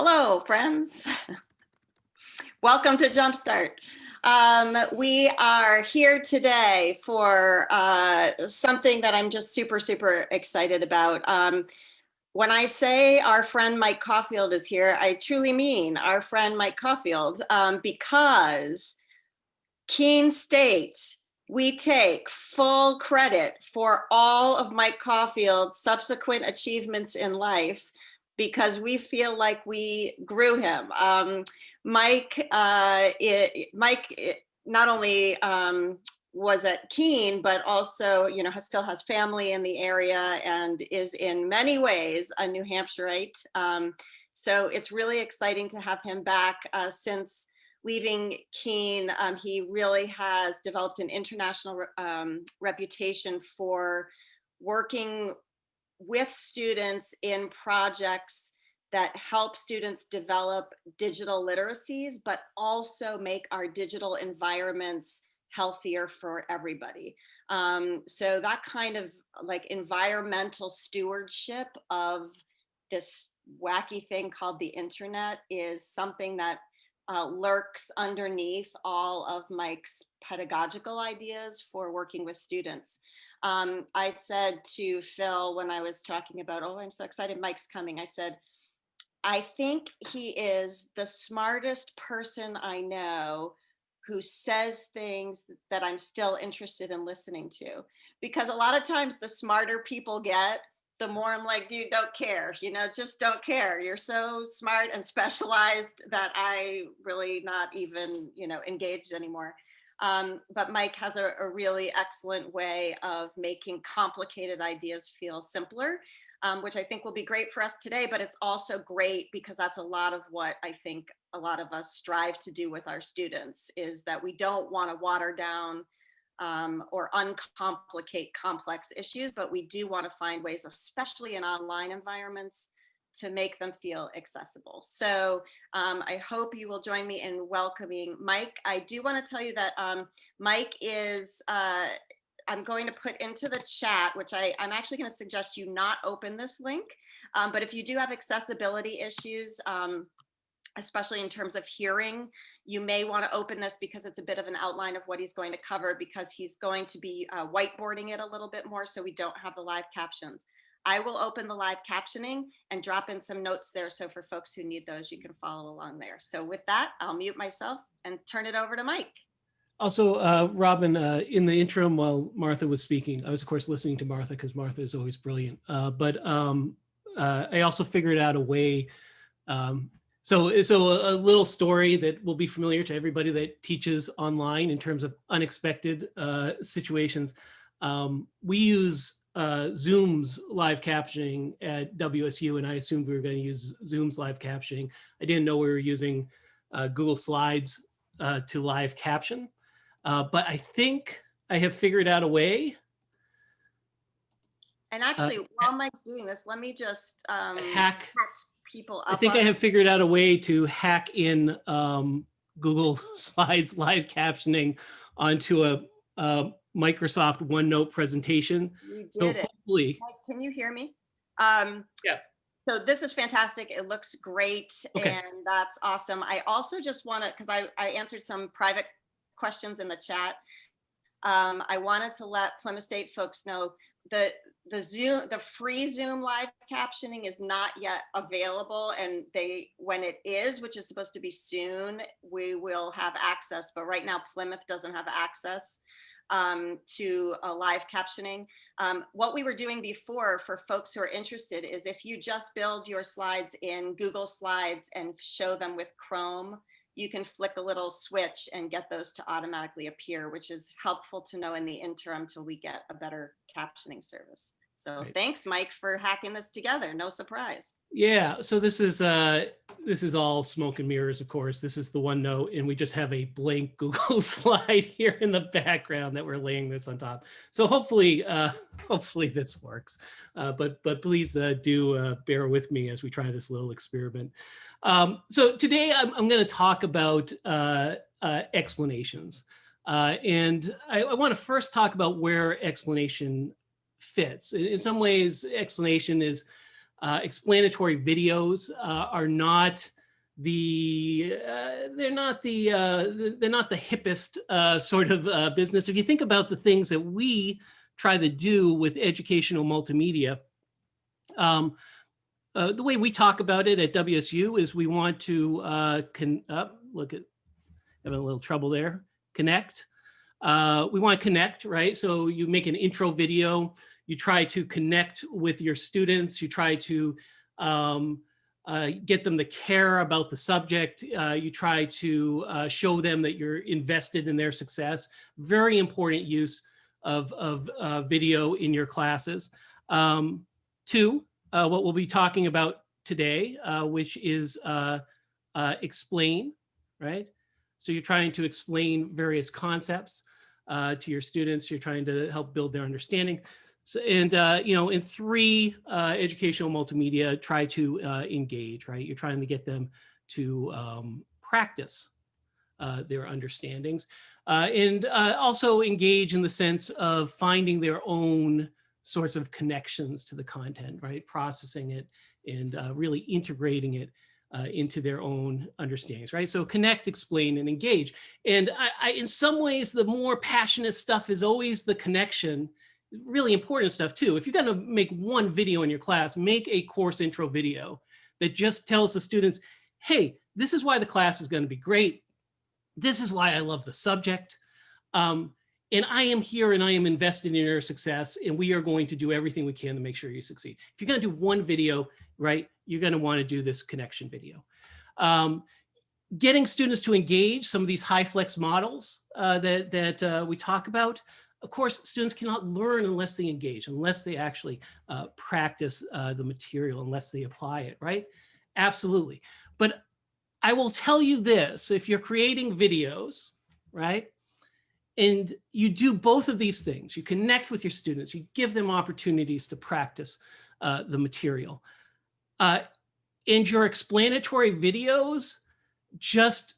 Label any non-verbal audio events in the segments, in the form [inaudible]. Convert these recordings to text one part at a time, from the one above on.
Hello, friends. Welcome to Jumpstart. Um, we are here today for uh, something that I'm just super, super excited about. Um, when I say our friend Mike Caulfield is here, I truly mean our friend Mike Caulfield um, because Keene states we take full credit for all of Mike Caulfield's subsequent achievements in life because we feel like we grew him. Um, Mike, uh, it, Mike it not only um, was at Keene, but also, you know, has, still has family in the area and is in many ways a New Hampshireite. Um, so it's really exciting to have him back uh, since leaving Keene. Um, he really has developed an international um, reputation for working with students in projects that help students develop digital literacies, but also make our digital environments healthier for everybody. Um, so that kind of like environmental stewardship of this wacky thing called the internet is something that uh, lurks underneath all of Mike's pedagogical ideas for working with students. Um, I said to Phil when I was talking about, oh, I'm so excited Mike's coming. I said, I think he is the smartest person I know who says things that I'm still interested in listening to. Because a lot of times the smarter people get, the more I'm like, dude, don't care, you know, just don't care. You're so smart and [laughs] specialized that I really not even, you know, engaged anymore. Um, but Mike has a, a, really excellent way of making complicated ideas feel simpler, um, which I think will be great for us today, but it's also great because that's a lot of what I think a lot of us strive to do with our students is that we don't want to water down um, or uncomplicate complex issues, but we do want to find ways, especially in online environments, to make them feel accessible. So um, I hope you will join me in welcoming Mike. I do want to tell you that um, Mike is, uh, I'm going to put into the chat, which I, I'm actually going to suggest you not open this link. Um, but if you do have accessibility issues, um, especially in terms of hearing, you may want to open this because it's a bit of an outline of what he's going to cover because he's going to be uh, whiteboarding it a little bit more so we don't have the live captions. I will open the live captioning and drop in some notes there. So for folks who need those, you can follow along there. So with that, I'll mute myself and turn it over to Mike. Also, uh, Robin, uh, in the interim while Martha was speaking, I was of course listening to Martha because Martha is always brilliant. Uh, but um, uh, I also figured out a way. Um, so, so a, little story that will be familiar to everybody that teaches online in terms of unexpected uh, situations. Um, we use uh, Zoom's live captioning at WSU, and I assumed we were going to use Zoom's live captioning. I didn't know we were using uh, Google Slides uh, to live caption, uh, but I think I have figured out a way. And actually, uh, while Mike's doing this, let me just um, hack catch people up. I think I have figured out a way to hack in um, Google [laughs] Slides live captioning onto a, a Microsoft OneNote presentation. so hopefully, can you hear me? Um, yeah. So this is fantastic. It looks great. Okay. And that's awesome. I also just want to, because I, I answered some private questions in the chat. Um, I wanted to let Plymouth State folks know that the Zoom, the free Zoom live captioning is not yet available. And they, when it is, which is supposed to be soon, we will have access. But right now, Plymouth doesn't have access um, to uh, live captioning. Um, what we were doing before for folks who are interested is if you just build your slides in Google Slides and show them with Chrome, you can flick a little switch and get those to automatically appear, which is helpful to know in the interim till we get a better captioning service. So right. thanks, Mike, for hacking this together. No surprise. Yeah. So this is uh, this is all smoke and mirrors, of course. This is the OneNote, and we just have a blank [laughs] Google slide here in the background that we're laying this on top. So hopefully, uh, [laughs] hopefully this works. Uh, but but please uh, do uh, bear with me as we try this little experiment. Um, so today I'm, I'm going to talk about uh, uh, explanations. Uh, and I, I want to first talk about where explanation fits. In, in some ways, explanation is Uh, explanatory videos uh, are not the uh, they're not the uh, they're not the hippest uh, sort of uh, business. If you think about the things that we try to do with educational multimedia, um, uh, the way we talk about it at WSU is we want to uh, uh, look at having a little trouble there connect. Uh, we want to connect, right? So you make an intro video, you try to connect with your students, you try to um, uh, get them to care about the subject. Uh, you try to uh, show them that you're invested in their success. Very important use of, of uh, video in your classes. Um, two, uh, what we'll be talking about today, which is explain, right? So you're trying to explain various concepts to your students. You're trying to help build their understanding. So, and, uh, you know, in three, uh, educational multimedia, try to uh, engage, right? You're trying to get them to um, practice uh, their understandings uh, and uh, also engage in the sense of finding their own sorts of connections to the content, right? Processing it and really integrating it into their own understandings, right? So connect, explain, and engage. And I, I, in some ways, the more passionate stuff is always the connection really important stuff too. If you're gonna make one video in your class, make a course intro video that just tells the students, hey, this is why the class is gonna be great. This is why I love the subject. Um, and I am here and I am invested in your success and we are going to do everything we can to make sure you succeed. If you're gonna do one video, right, you're gonna wanna do this connection video. Um, getting students to engage some of these high flex models uh, that, that uh, we talk about, of course, students cannot learn unless they engage, unless they actually uh, practice uh, the material, unless they apply it, right? Absolutely. But I will tell you this, if you're creating videos, right? And you do both of these things, you connect with your students, you give them opportunities to practice uh, the material. Uh, and your explanatory videos just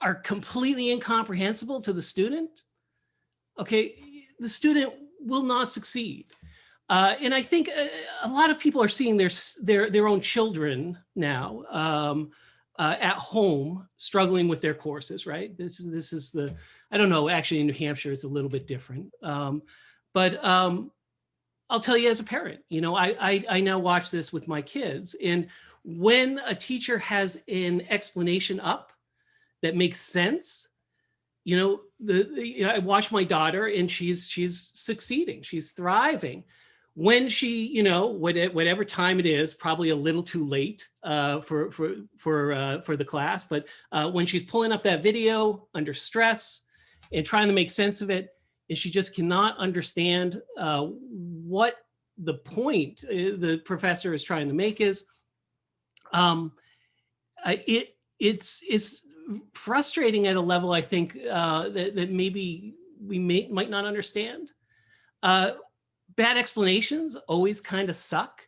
are completely incomprehensible to the student, okay, the student will not succeed. Uh, and I think a, uh, a, lot of people are seeing their, their, their own children now um, uh, at home struggling with their courses, right? This is, this is the, I don't know, actually in New Hampshire, it's a little bit different. Um, but um, I'll tell you as a parent, you know, I, I, I now watch this with my kids and when a teacher has an explanation up that makes sense, you know, the, the, I watch my daughter and she's she's succeeding, she's thriving. When she, you know, whatever time it is, probably a little too late uh, for for for uh, for the class, but uh, when she's pulling up that video under stress and trying to make sense of it, and she just cannot understand uh, what the point uh, the professor is trying to make is, um, it it's it's frustrating at a level, I think, uh, that, that maybe we may, might not understand. Uh, bad explanations always kind of suck,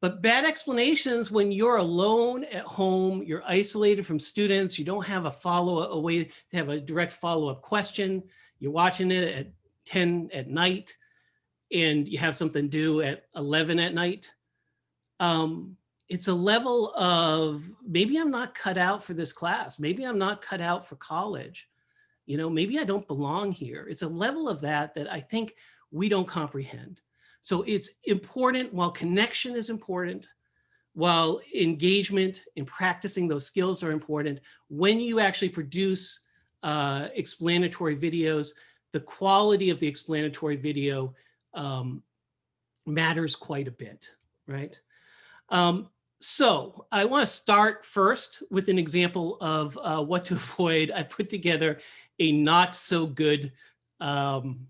but bad explanations when you're alone at home, you're isolated from students, you don't have a follow a way to have a direct follow-up question, you're watching it at 10 at night, and you have something due at 11 at night. Um, it's a level of maybe I'm not cut out for this class. Maybe I'm not cut out for college. You know, maybe I don't belong here. It's a level of that that I think we don't comprehend. So it's important while connection is important, while engagement in practicing those skills are important, when you actually produce uh, explanatory videos, the quality of the explanatory video um, matters quite a bit, right? Um, so I want to start first with an example of uh, what to [laughs] avoid. I put together a not so good, um,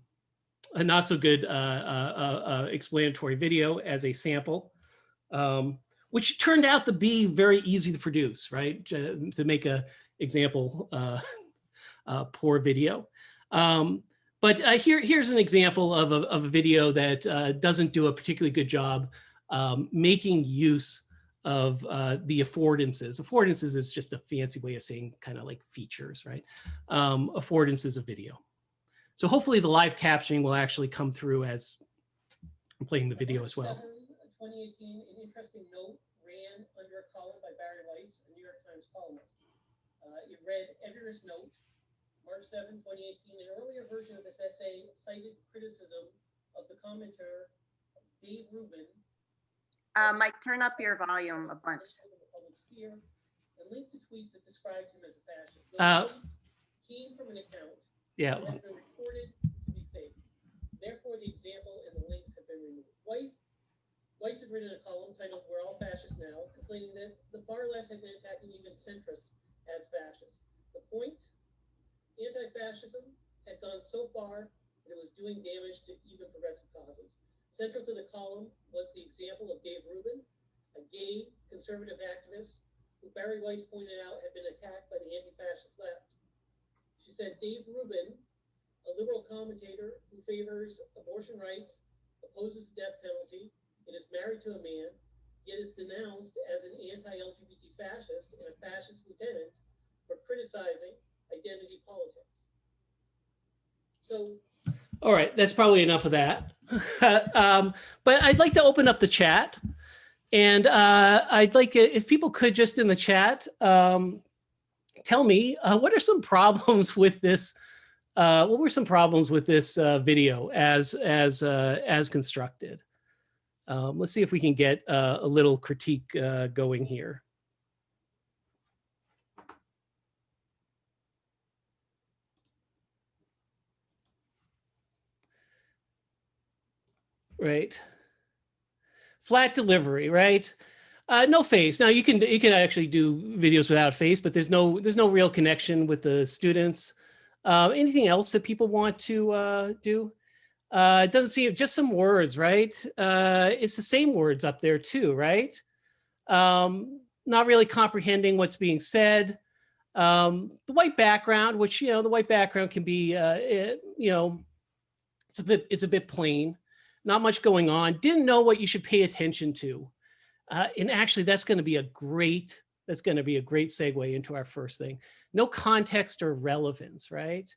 a not so good uh, uh, uh, uh explanatory video as a sample, um, which turned out to be very easy to produce, right? To, to make a example uh, poor video. Um, but here, here's an example of a, of a video that doesn't do a particularly good job um, making use of uh, the affordances. Affordances is just a fancy way of saying kind of like features, right? Um, affordances of video. So hopefully the live captioning will actually come through as I'm playing the video as well. 2018, an interesting note ran under a column by Bari Weiss, a New York Times columnist. Uh, it read Editor's Note, March 7, 2018. An earlier version of this essay cited criticism of the commentator Dave Rubin. Uh, Mike, turn up your volume a bunch. in the public sphere, And linked to tweets that described him as a fascist. Those Uh, Came from an account Yeah, that has been reported to be fake. Therefore, the example and the links have been removed. Weiss, Weiss had written a column titled We're All Fascists Now, complaining that the far left had been attacking even centrists as fascists. The point? Anti-fascism had gone so far that it was doing damage to even progressive causes. Central to the column was the example of Dave Rubin, a gay conservative activist who Bari Weiss pointed out had been attacked by the anti-fascist left. She said Dave Rubin, a liberal commentator who favors abortion rights, opposes the death penalty, and is married to a man, yet is denounced as an anti-LGBT fascist and a fascist lieutenant for criticizing identity politics. So all right, that's probably enough of that. [laughs] um, but I'd like to open up the chat. And uh, I'd like if people could just in the chat um, tell me uh, what are some [laughs] problems with this? Uh, what were some problems with this uh, video as as uh, as constructed? Um, let's see if we can get uh, a little critique uh, going here. Right? Flat delivery, right? Uh, no face. Now you can you can actually do videos without face, but there's no there's no real connection with the students. Uh, anything else that people want to uh, do? Uh, it doesn't seem just some words, right? Uh, it's the same words up there too, right? Um, not really comprehending what's being said. Um, the white background, which you know, the white background can be, uh, it, you know, it's a bit it's a bit plain not much going on, didn't know what you should pay attention to. Uh, and actually that's gonna be a great, that's gonna be a great segue into our first thing. No context or relevance, right?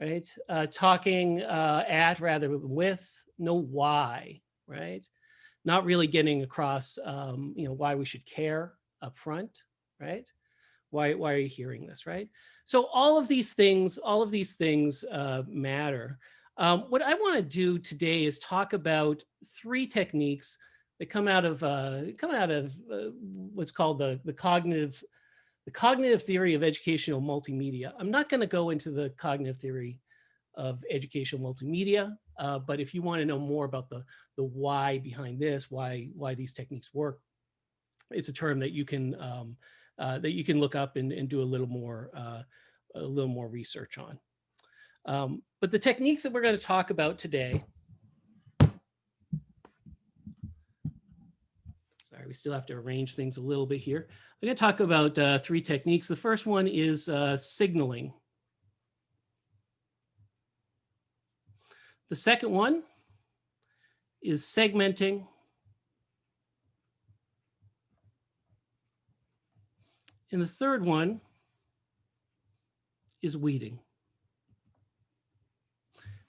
Right, uh, talking uh, at rather with, no why, right? Not really getting across, um, you know, why we should care up front, right? Why, why are you hearing this, right? So all of these things, all of these things uh, matter. Um, what I want to do today is talk about three techniques that come out of uh, come out of uh, what's called the the cognitive the cognitive theory of educational multimedia. I'm not going to go into the cognitive theory of educational multimedia, uh, but if you want to know more about the the why behind this, why why these techniques work, it's a term that you can um, uh, that you can look up and, and do a little more uh, a little more research on. Um, but the techniques that we're going to talk about today, sorry, we still have to arrange things a little bit here. I'm going to talk about uh, three techniques. The first one is uh, signaling. The second one is segmenting. And the third one is weeding.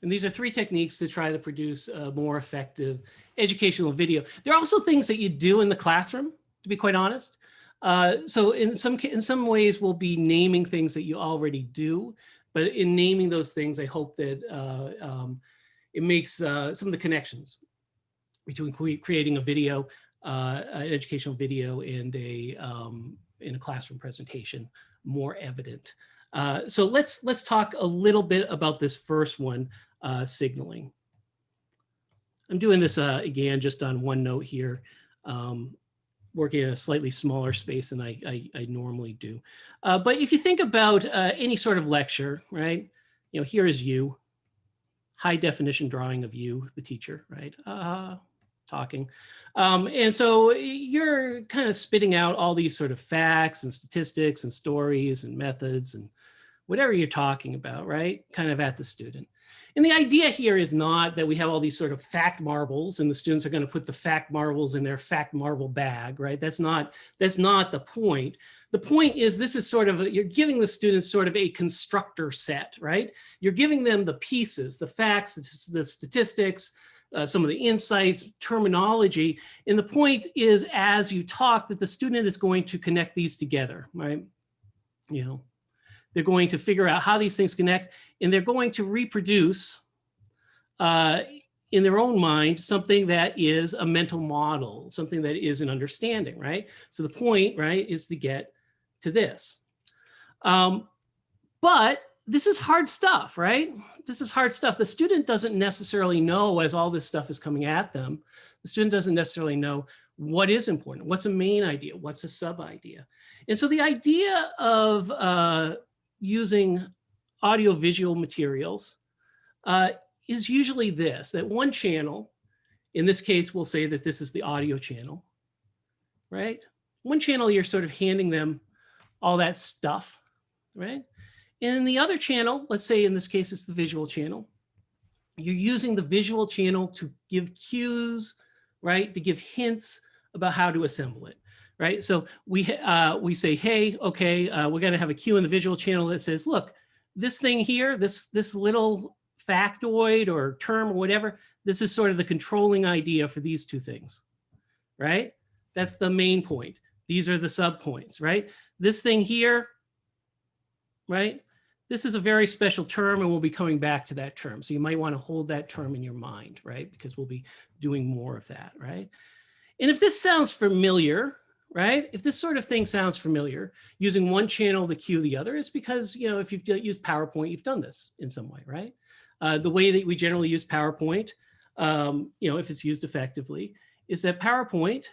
And these are three techniques to try to produce a more effective educational video. There are also things that you do in the classroom, to be quite honest. Uh, so in some, in some ways, we'll be naming things that you already do, but in naming those things, I hope that uh, um, it makes uh, some of the connections between creating a video, uh, an educational video and a, um, in a classroom presentation more evident. Uh, so let's let's talk a little bit about this first one, uh, signaling. I'm doing this uh, again just on OneNote here, um, working in a slightly smaller space than I, I, I normally do. Uh, but if you think about uh, any sort of lecture, right? You know, here is you, high definition drawing of you, the teacher, right? Uh, talking. Um, and so you're kind of spitting out all these sort of facts and statistics and stories and methods and whatever you're talking about, right? Kind of at the student. And the idea here is not that we have all these sort of fact marbles and the students are going to put the fact marbles in their fact marble bag, right? That's not, that's not the point. The point is this is sort of, a, you're giving the students sort of a constructor set, right? You're giving them the pieces, the facts, the statistics, uh, some of the insights, terminology. And the point is, as you talk, that the student is going to connect these together, right? You know, they're going to figure out how these things connect, and they're going to reproduce uh, in their own mind something that is a mental model, something that is an understanding, right? So the point, right, is to get to this. Um, but this is hard stuff, right? This is hard stuff. The student doesn't necessarily know as all this stuff is coming at them, the student doesn't necessarily know what is important, what's a main idea, what's a sub idea. And so the idea of uh, using audiovisual materials uh, is usually this, that one channel, in this case, we'll say that this is the audio channel, right? One channel, you're sort of handing them all that stuff, right? And in the other channel, let's say in this case, it's the visual channel. You're using the visual channel to give cues, right? To give hints about how to assemble it, right? So we, uh, we say, hey, okay, uh, we're gonna have a cue in the visual channel that says, look, this thing here, this, this little factoid or term or whatever, this is sort of the controlling idea for these two things, right? That's the main point. These are the subpoints, right? This thing here, right? This is a very special term and we'll be coming back to that term. So you might want to hold that term in your mind, right? Because we'll be doing more of that, right? And if this sounds familiar, right? If this sort of thing sounds familiar, using one channel to cue the other is because, you know, if you've used PowerPoint, you've done this in some way, right? Uh, the way that we generally use PowerPoint, um, you know, if it's used effectively, is that PowerPoint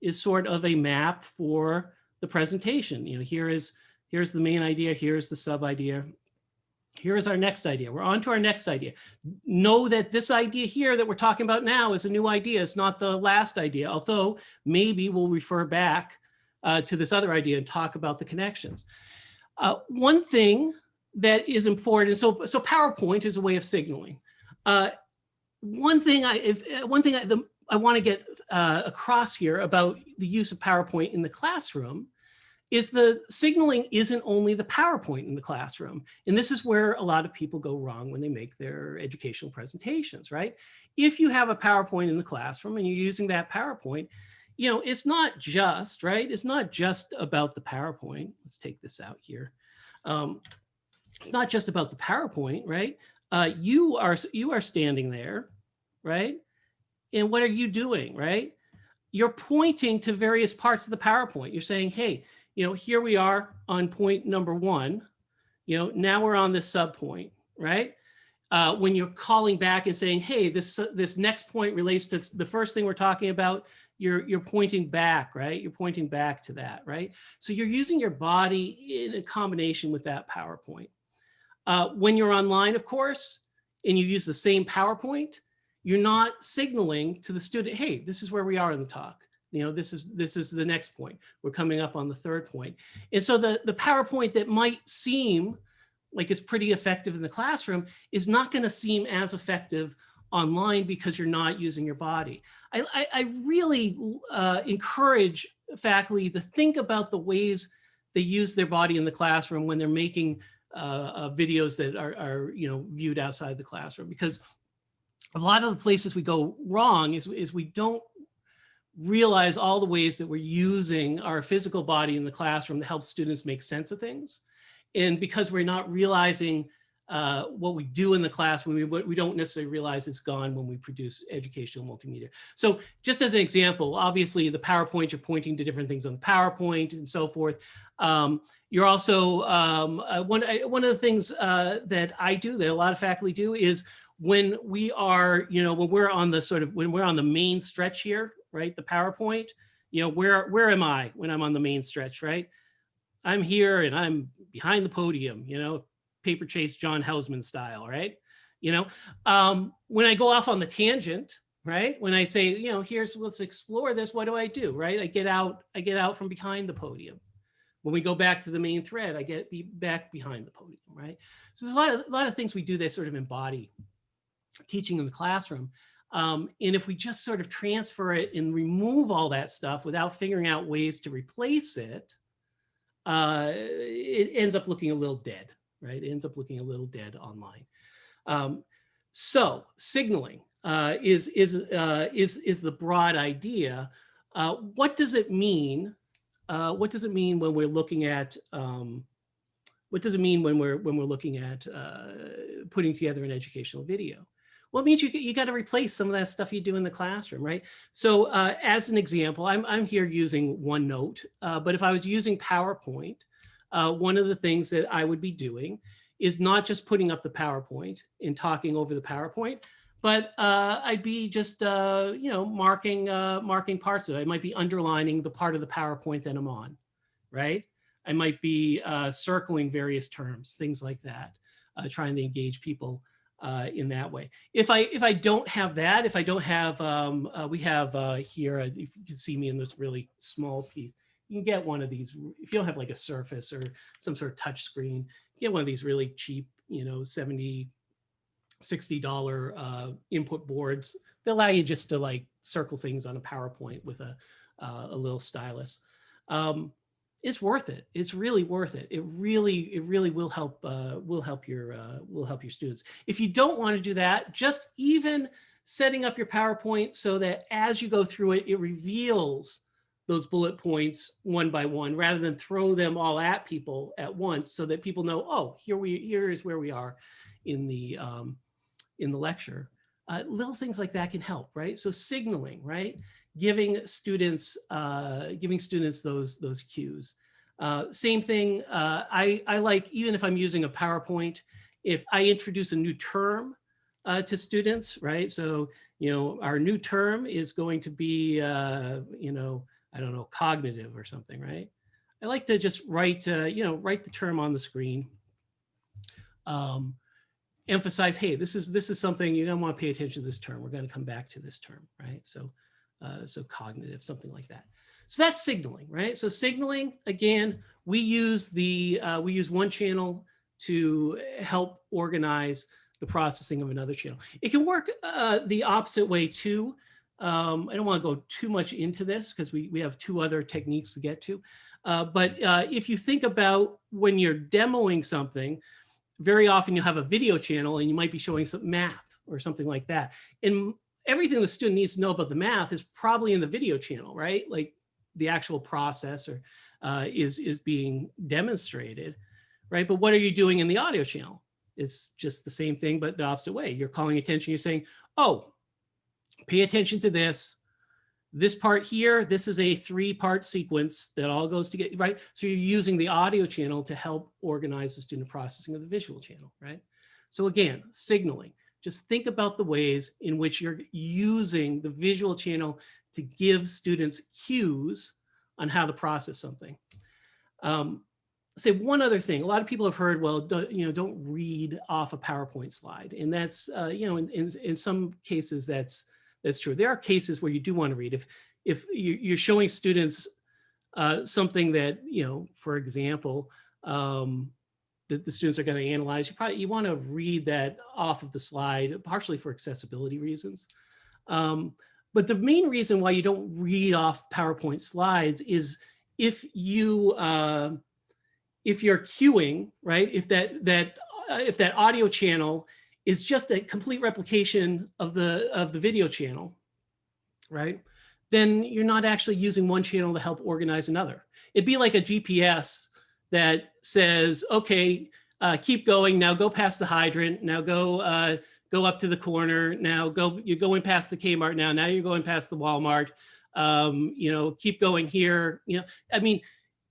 is sort of a map for the presentation. You know, here is here's the main idea, here's the sub idea, here's our next idea. We're on to our next idea. Know that this idea here that we're talking about now is a new idea. It's not the last idea, although maybe we'll refer back uh, to this other idea and talk about the connections. Uh, one thing that is important, so, so PowerPoint is a way of signaling. Uh, one thing I, if, uh, one thing I, the, I want to get uh, across here about the use of PowerPoint in the classroom is the signaling isn't only the PowerPoint in the classroom. And this is where a lot of people go wrong when they make their educational presentations, right? If you have a PowerPoint in the classroom and you're using that PowerPoint, you know, it's not just, right? It's not just about the PowerPoint. Let's take this out here. Um, it's not just about the PowerPoint, right? Uh, you are you are standing there, right? And what are you doing, right? You're pointing to various parts of the PowerPoint. You're saying, hey, you know, here we are on point number one. You know, now we're on the sub point, right? Uh, when you're calling back and saying, hey, this this next point relates to the first thing we're talking about, you're you're pointing back, right? You're pointing back to that, right? So you're using your body in a combination with that PowerPoint. Uh, when you're online, of course, and you use the same PowerPoint, you're not signaling to the student, hey, this is where we are in the talk. You know, this is this is the next point. We're coming up on the third point. And so the, the PowerPoint that might seem like is pretty effective in the classroom is not going to seem as effective online because you're not using your body. I, I, I really uh, encourage faculty to think about the ways they use their body in the classroom when they're making uh, uh, videos that are, are, you know, viewed outside the classroom because a lot of the places we go wrong is, is we don't realize all the ways that we're using our physical body in the classroom to help students make sense of things. And because we're not realizing uh, what we do in the class we, we don't necessarily realize it's gone when we produce educational multimedia. So just as an example, obviously the PowerPoint, you're pointing to different things on the PowerPoint and so forth. Um, you're also, um, uh, one, one of the things uh, that I do, that a lot of faculty do is when we are, you know, when we're on the sort of, when we're on the main stretch here, right, the PowerPoint, you know, where, where am I when I'm on the main stretch, right? I'm here and I'm behind the podium, you know, paper chase John Houseman style, right? You know, um, when I go off on the tangent, right? When I say, you know, here's, let's explore this, what do I do, right? I get out, I get out from behind the podium. When we go back to the main thread, I get be back behind the podium, right? So there's a lot of, a lot of things we do that sort of embody teaching in the classroom. Um, and if we just sort of transfer it and remove all that stuff without figuring out ways to replace it, uh, it ends up looking a little dead, right? It ends up looking a little dead online. Um, so signaling, uh, is, is, uh, is, is the broad idea. Uh, what does it mean? Uh, what does it mean when we're looking at, um, what does it mean when we're, when we're looking at uh, putting together an educational video? Well, it means you, you got to replace some of that stuff you do in the classroom, right? So uh, as an example, I'm, I'm here using OneNote, uh, but if I was using PowerPoint, uh, one of the things that I would be doing is not just putting up the PowerPoint and talking over the PowerPoint, but uh, I'd be just, uh, you know, marking, uh, marking parts of it. I might be underlining the part of the PowerPoint that I'm on, right? I might be uh, circling various terms, things like that, uh, trying to engage people uh, in that way. If I if I don't have that, if I don't have, um, uh, we have uh, here, uh, if you can see me in this really small piece, you can get one of these, if you don't have like a Surface or some sort of touch screen, get one of these really cheap, you know, 70, $60 uh, input boards. They allow you just to like circle things on a PowerPoint with a, uh, a little stylus. Um, it's worth it. It's really worth it. It really, it really will help, uh, will help your, uh, will help your students. If you don't want to do that, just even setting up your PowerPoint so that as you go through it, it reveals those bullet points one by one, rather than throw them all at people at once so that people know, oh, here we, here is where we are in the, um, in the lecture. Uh, little things like that can help, right? So signaling, right? Giving students, uh, giving students those, those cues. Uh, same thing, uh, I, I like, even if I'm using a PowerPoint, if I introduce a new term uh, to students, right? So, you know, our new term is going to be, uh, you know, I don't know, cognitive or something, right? I like to just write, uh, you know, write the term on the screen. Um, emphasize, hey, this is this is something you're gonna want to pay attention to this term. We're going to come back to this term, right? So, uh, so cognitive, something like that. So that's signaling, right? So signaling, again, we use the uh, we use one channel to help organize the processing of another channel. It can work uh, the opposite way too. Um, I don't want to go too much into this because we, we have two other techniques to get to. Uh, but uh, if you think about when you're demoing something, very often you'll have a video channel and you might be showing some math or something like that. And everything the student needs to know about the math is probably in the video channel, right? Like the actual process or, uh, is, is being demonstrated, right? But what are you doing in the audio channel? It's just the same thing, but the opposite way. You're calling attention, you're saying, oh, pay attention to this. This part here, this is a three part sequence that all goes together, right? So you're using the audio channel to help organize the student processing of the visual channel, right? So again, signaling, just think about the ways in which you're using the visual channel to give students cues on how to process something. Um, say one other thing, a lot of people have heard, well, do, you know, don't read off a PowerPoint slide. And that's, uh, you know, in, in, in some cases that's, that's true. There are cases where you do want to read. If if you're showing students uh, something that you know, for example, um, that the students are going to analyze, you probably you want to read that off of the slide, partially for accessibility reasons. Um, but the main reason why you don't read off PowerPoint slides is if you uh, if you're cuing, right? If that that uh, if that audio channel is just a complete replication of the of the video channel, right? Then you're not actually using one channel to help organize another. It'd be like a GPS that says, okay, uh, keep going. Now go past the hydrant. Now go uh, go up to the corner. Now go. You're going past the Kmart now. Now you're going past the Walmart. Um, you know, keep going here. You know, I mean,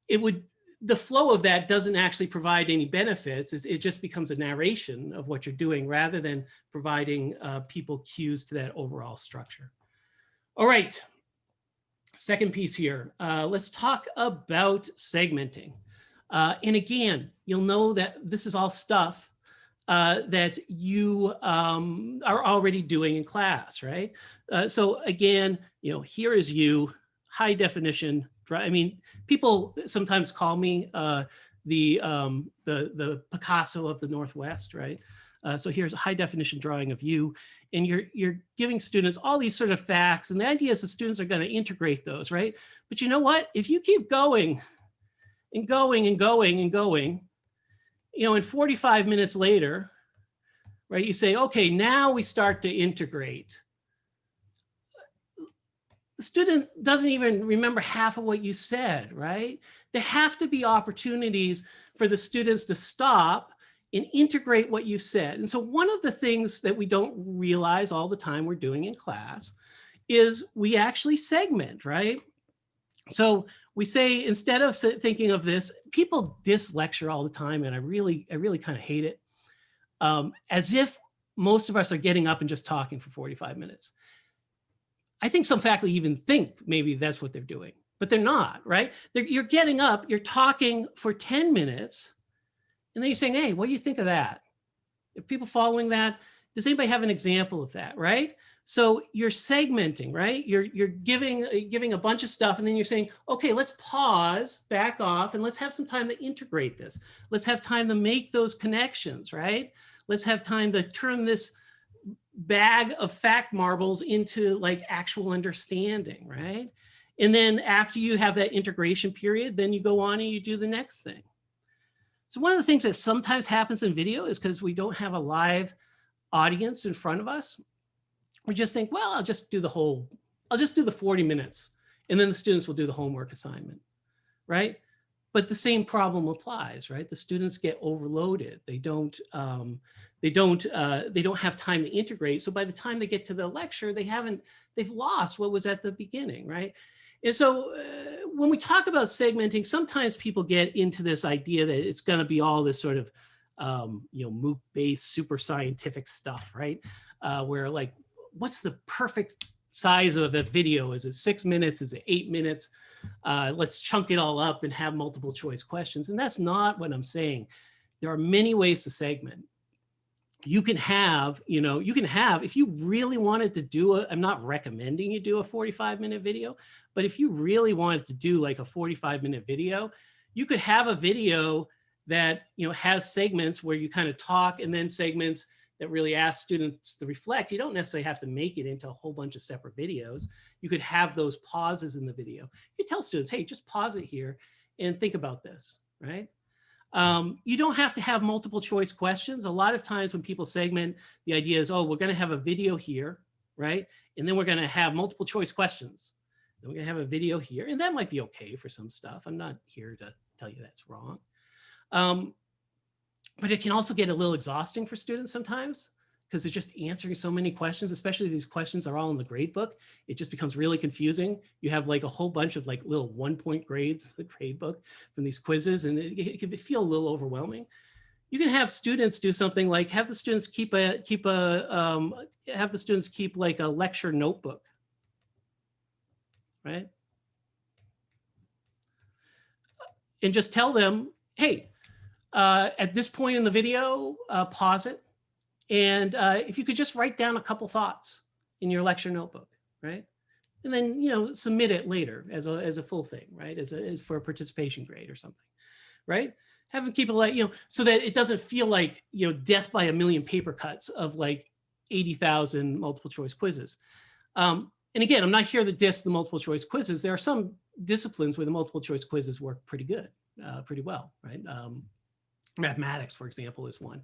it would the flow of that doesn't actually provide any benefits. It's, it just becomes a narration of what you're doing rather than providing uh, people cues to that overall structure. All right, second piece here. Uh, let's talk about segmenting. Uh, and again, you'll know that this is all stuff uh, that you um, are already doing in class, right? Uh, so again, you know, here is you, high definition. I mean, people sometimes call me uh, the, um, the, the Picasso of the Northwest, right? Uh, so here's a high definition drawing of you and you're, you're giving students all these sort of facts and the idea is the students are going to integrate those, right? But you know what? If you keep going and going and going and going, you know, and 45 minutes later, right? You say, okay, now we start to integrate. The student doesn't even remember half of what you said, right? There have to be opportunities for the students to stop and integrate what you said. And so one of the things that we don't realize all the time we're doing in class is we actually segment, right? So we say, instead of thinking of this, people diss lecture all the time, and I really, I really kind of hate it, um, as if most of us are getting up and just talking for 45 minutes. I think some faculty even think maybe that's what they're doing, but they're not, right? They're, you're getting up, you're talking for 10 minutes, and then you're saying, hey, what do you think of that? Are people following that? Does anybody have an example of that, right? So you're segmenting, right? You're, you're giving, uh, giving a bunch of stuff and then you're saying, okay, let's pause, back off, and let's have some time to integrate this. Let's have time to make those connections, right? Let's have time to turn this bag of fact marbles into like actual understanding, right? And then after you have that integration period, then you go on and you do the next thing. So one of the things that sometimes happens in video is because we don't have a live audience in front of us, we just think, well, I'll just do the whole, I'll just do the 40 minutes and then the students will do the homework assignment, right? But the same problem applies, right? The students get overloaded. They don't, um, they don't, uh, they don't have time to integrate. So by the time they get to the lecture, they haven't, they've lost what was at the beginning, right? And so uh, when we talk about segmenting, sometimes people get into this idea that it's going to be all this sort of, um, you know, MOOC-based super scientific stuff, right? Uh, where like, what's the perfect size of a video? Is it six minutes? Is it eight minutes? Uh, let's chunk it all up and have multiple choice questions. And that's not what I'm saying. There are many ways to segment you can have, you know, you can have, if you really wanted to do a, I'm not recommending you do a 45 minute video, but if you really wanted to do like a 45 minute video, you could have a video that, you know, has segments where you kind of talk and then segments that really ask students to reflect. You don't necessarily have to make it into a whole bunch of separate videos. You could have those pauses in the video. You tell students, hey, just pause it here and think about this, right? Um, you don't have to have multiple choice questions. A lot of times when people segment, the idea is, oh, we're going to have a video here, right? And then we're going to have multiple choice questions. Then we're going to have a video here. And that might be okay for some stuff. I'm not here to tell you that's wrong. Um, but it can also get a little exhausting for students sometimes because they're just answering so many questions, especially these questions are all in the grade book. It just becomes really confusing. You have like a whole bunch of like little one point grades, in the grade book from these quizzes, and it, it can feel a little overwhelming. You can have students do something like have the students keep a, keep a, um, have the students keep like a lecture notebook, right? And just tell them, hey, uh, at this point in the video, uh, pause it and uh, if you could just write down a couple thoughts in your lecture notebook, right? And then, you know, submit it later as a, as a full thing, right? As, a, as for a participation grade or something, right? Have them keep it like, you know, so that it doesn't feel like, you know, death by a million paper cuts of like 80,000 multiple choice quizzes. Um, and again, I'm not here to diss the multiple choice quizzes. There are some disciplines where the multiple choice quizzes work pretty good, uh, pretty well, right? Um, mathematics, for example, is one.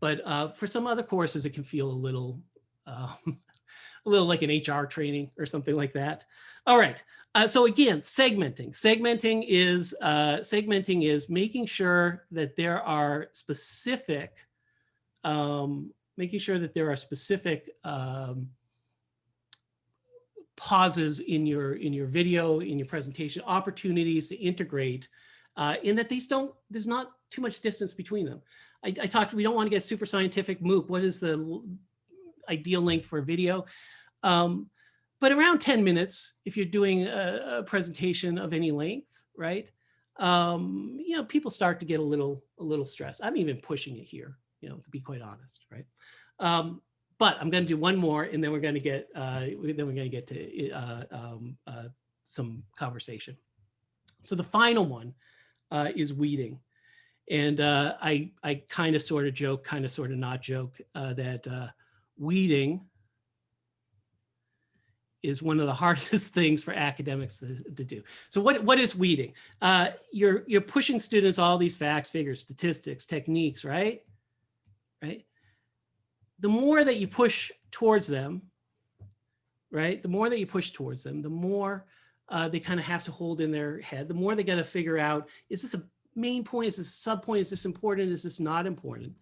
But uh, for some other courses, it can feel a little, um, [laughs] a little like an HR training or something like that. All right. Uh, so again, segmenting. Segmenting is uh, segmenting is making sure that there are specific, um, making sure that there are specific um, pauses in your in your video, in your presentation, opportunities to integrate, uh, in that these don't. There's not too much distance between them. I, I talked, we don't want to get super scientific MOOC. What is the ideal length for a video? Um, but around 10 minutes, if you're doing a, a presentation of any length, right? Um, you know, people start to get a little, a little stressed. I'm even pushing it here, you know, to be quite honest, right? Um, but I'm going to do one more and then we're going to get, uh, then we're going to get to uh, um, uh, some conversation. So the final one uh, is weeding. And uh, I, I kind of sort of joke, kind of sort of not joke uh, that uh, weeding is one of the [laughs] hardest things for academics to, to do. So what, what is weeding? Uh, you're, you're pushing students all these facts, figures, statistics, techniques, right? Right? the more that you push towards them, right? The more that you push towards them, the more uh, they kind of have to hold in their head, the more they got to figure out, is this a main point? Is this a sub point? Is this important? Is this not important?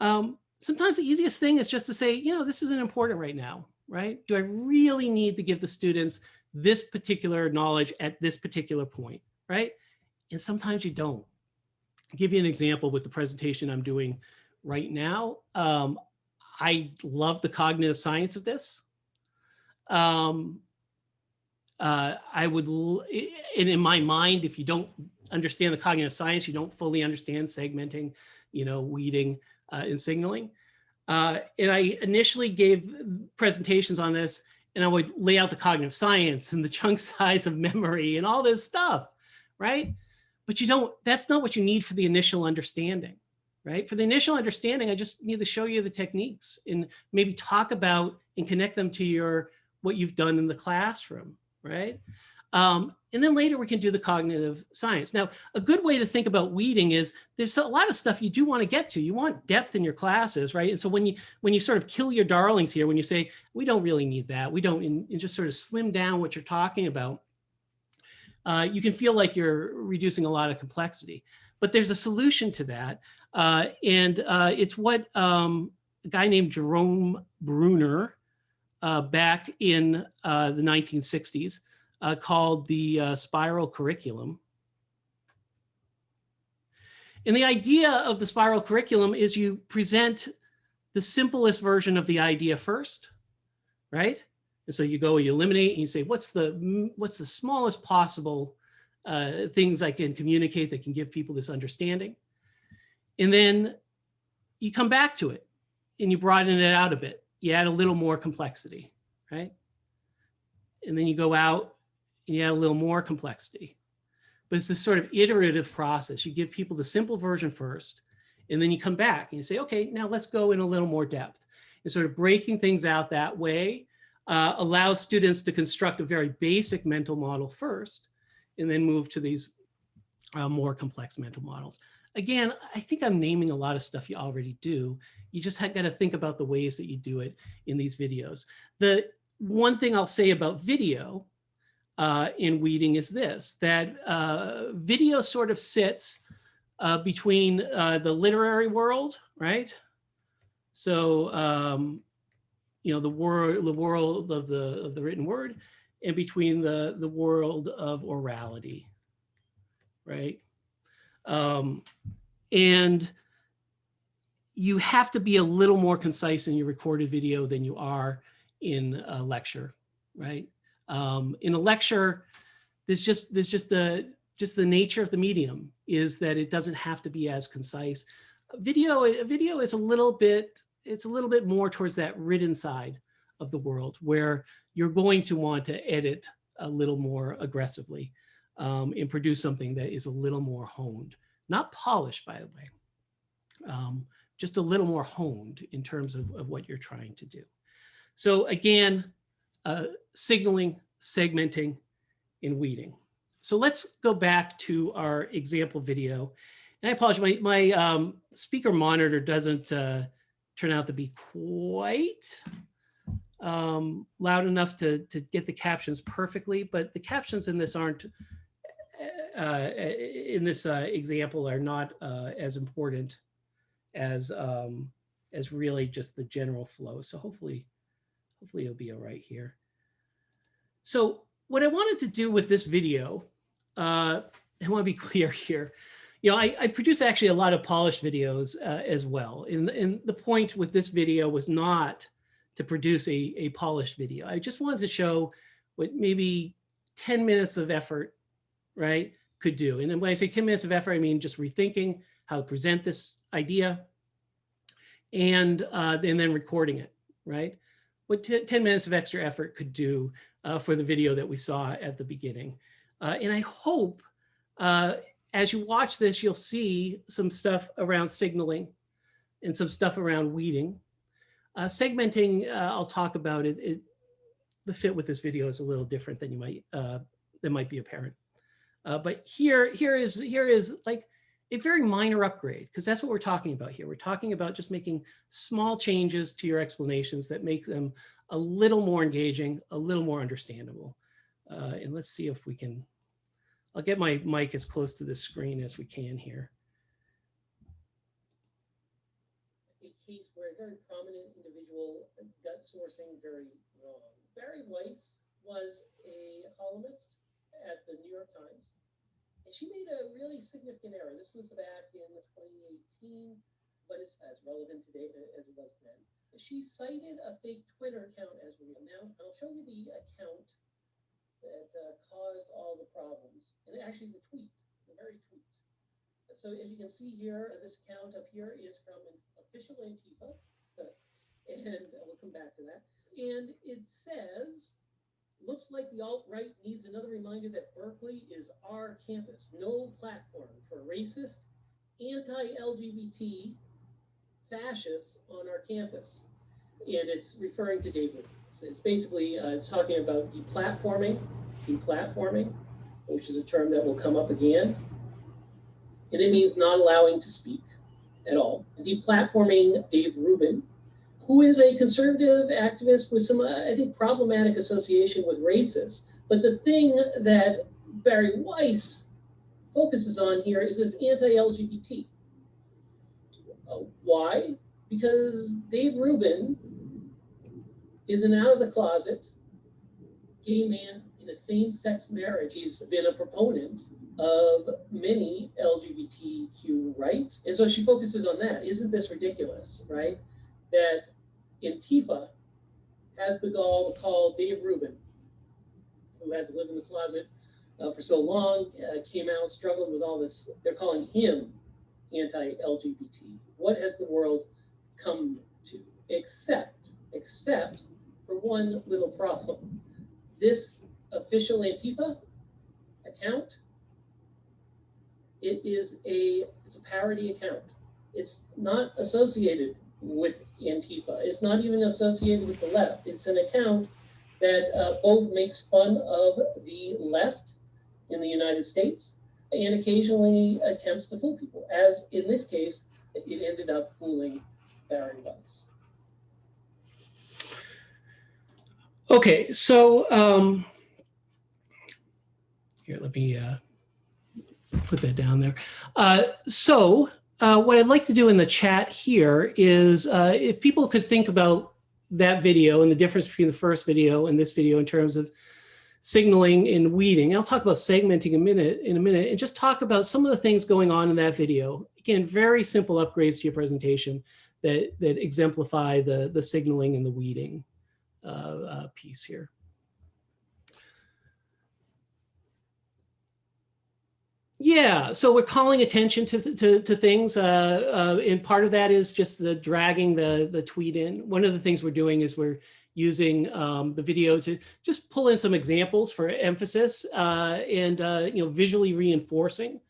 Um, sometimes the easiest thing is just to say, you know, this isn't important right now, right? Do I really need to give the students this particular knowledge at this particular point, right? And sometimes you don't. I'll give you an example with the presentation I'm doing right now. Um, I love the cognitive science of this. Um, uh, I would, and in my mind, if you don't understand the cognitive science, you don't fully understand segmenting, you know, weeding uh, and signaling. Uh, and I initially gave presentations on this and I would lay out the cognitive science and the [laughs] chunk size of memory and all this stuff, right? But you don't, that's not what you need for the initial understanding, right? For the initial understanding, I just need to show you the techniques and maybe talk about and connect them to your, what you've done in the classroom, right? Um, and then later we can do the cognitive science. Now, a good way to think about weeding is there's a lot of stuff you do want to get to. You want depth in your classes, right? And so when you when you sort of kill your darlings here, when you say we don't really need that, we don't, and, and just sort of slim down what you're talking about, uh, you can feel like you're reducing a lot of complexity. But there's a solution to that, uh, and uh, it's what um, a guy named Jerome Bruner uh, back in uh, the 1960s uh, called the uh, spiral curriculum. And the idea of the spiral curriculum is you present the simplest version of the idea first, right? And so you go, you eliminate, and you say, what's the what's the smallest possible uh, things I can communicate that can give people this understanding? And then you come back to it, and you broaden it out a bit. You add a little more complexity, right? And then you go out and you add a little more complexity. But it's this sort of iterative process. You give people the simple version first, and then you come back and you say, okay, now let's go in a little more depth. And sort of breaking things out that way uh, allows students to construct a very basic mental model first, and then move to these uh, more complex mental models. Again, I think I'm naming a lot of stuff you already do. You just have got to think about the ways that you do it in these videos. The one thing I'll say about video uh, in weeding is this, that uh, video sort of sits uh, between uh, the literary world, right? So, um, you know, the world, the world of the, of the written word and between the, the world of orality, right? Um, and you have to be a little more concise in your recorded video than you are in a lecture, right? Um, in a lecture, there's just there's just a just the nature of the medium is that it doesn't have to be as concise. Video video is a little bit it's a little bit more towards that written side of the world where you're going to want to edit a little more aggressively um, and produce something that is a little more honed, not polished, by the way, um, just a little more honed in terms of, of what you're trying to do. So again, uh, signaling, segmenting, and weeding. So let's go back to our example video. And I apologize, my, my um, speaker monitor doesn't uh, turn out to be quite um, loud enough to, to get the captions perfectly, but the captions in this aren't, in this uh, example are not uh, as important as, um, as really just the general flow. So hopefully, hopefully it'll be all right here. So what I wanted to do with this video, uh, I want to be [laughs] clear here. You know, I, I produce actually a lot of polished videos uh, as well. And, and the point with this video was not to produce a, a polished video. I just wanted to show what maybe 10 minutes of effort, right, could do. And when I say 10 minutes of effort, I mean just rethinking how to present this idea and, uh, and then recording it, right? What 10 minutes of extra effort could do uh, for the video that we saw at the beginning. Uh, and I hope uh, as you watch this, you'll see some stuff around signaling and some stuff around weeding. Uh, segmenting, uh, I'll talk about it, it. The fit with this video is a little different than you might, that might be apparent. Uh, but here, here is, here is like, a very minor upgrade, because that's what we're talking about here. We're talking about just making small changes to your explanations that make them a little more engaging, a little more understandable. Uh, and let's see if we can, I'll get my mic as close to the screen as we can here. case where a very prominent individual got sourcing very wrong. Bari Weiss was a columnist at the New York Times, and she made a really significant error. This was back in 2018, but it's as relevant today as it was then. She cited a fake Twitter account as real. Now, I'll show you the account that uh, caused all the problems, and actually the tweet, the very tweet. So as you can see here, this account up here is from an official Antifa, [laughs] and we'll come back to that. And it says, looks like the alt-right needs another reminder that Berkeley is our campus, no platform for racist, anti-LGBT fascists on our campus. And it's referring to Dave Rubin. So it's basically, uh, it's talking about deplatforming, deplatforming, which is a term that will come up again. And it means not allowing to speak at all. Deplatforming Dave Rubin, who is a conservative activist with some, uh, I think, problematic association with racists. But the thing that Bari Weiss focuses on here is this anti-LGBT. Uh, why? Because Dave Rubin is an out of the closet gay man in a same-sex marriage. He's been a proponent of many LGBTQ rights. And so she focuses on that. Isn't this ridiculous, right? That Antifa has the gall to call Dave Rubin, who had to live in the closet uh, for so long, uh, came out, struggled with all this. They're calling him anti-LGBT. What has the world come to? Except, except for one little problem. This official Antifa account, it is a, it's a parody account. It's not associated with Antifa. It's not even associated with the left. It's an account that uh, both makes fun of the left in the United States and occasionally attempts to fool people, as in this case, it ended up fooling Bari Weiss. Okay, so um, here, let me uh, put that down there. Uh, so uh, what I'd like to do in the chat here is uh, if people could think about that video and the difference between the first video and this video in terms of signaling and weeding. I'll talk about segmenting a minute in a minute and just talk about some of the things going on in that video. Again, very simple upgrades to your presentation that, that exemplify the, the signaling and the weeding uh, uh, piece here. Yeah, so we're calling attention to to, to things, uh, uh, and part of that is just the dragging the the tweet in. One of the things we're doing is we're using um, the video to just pull in some examples for emphasis uh, and uh, you know visually reinforcing.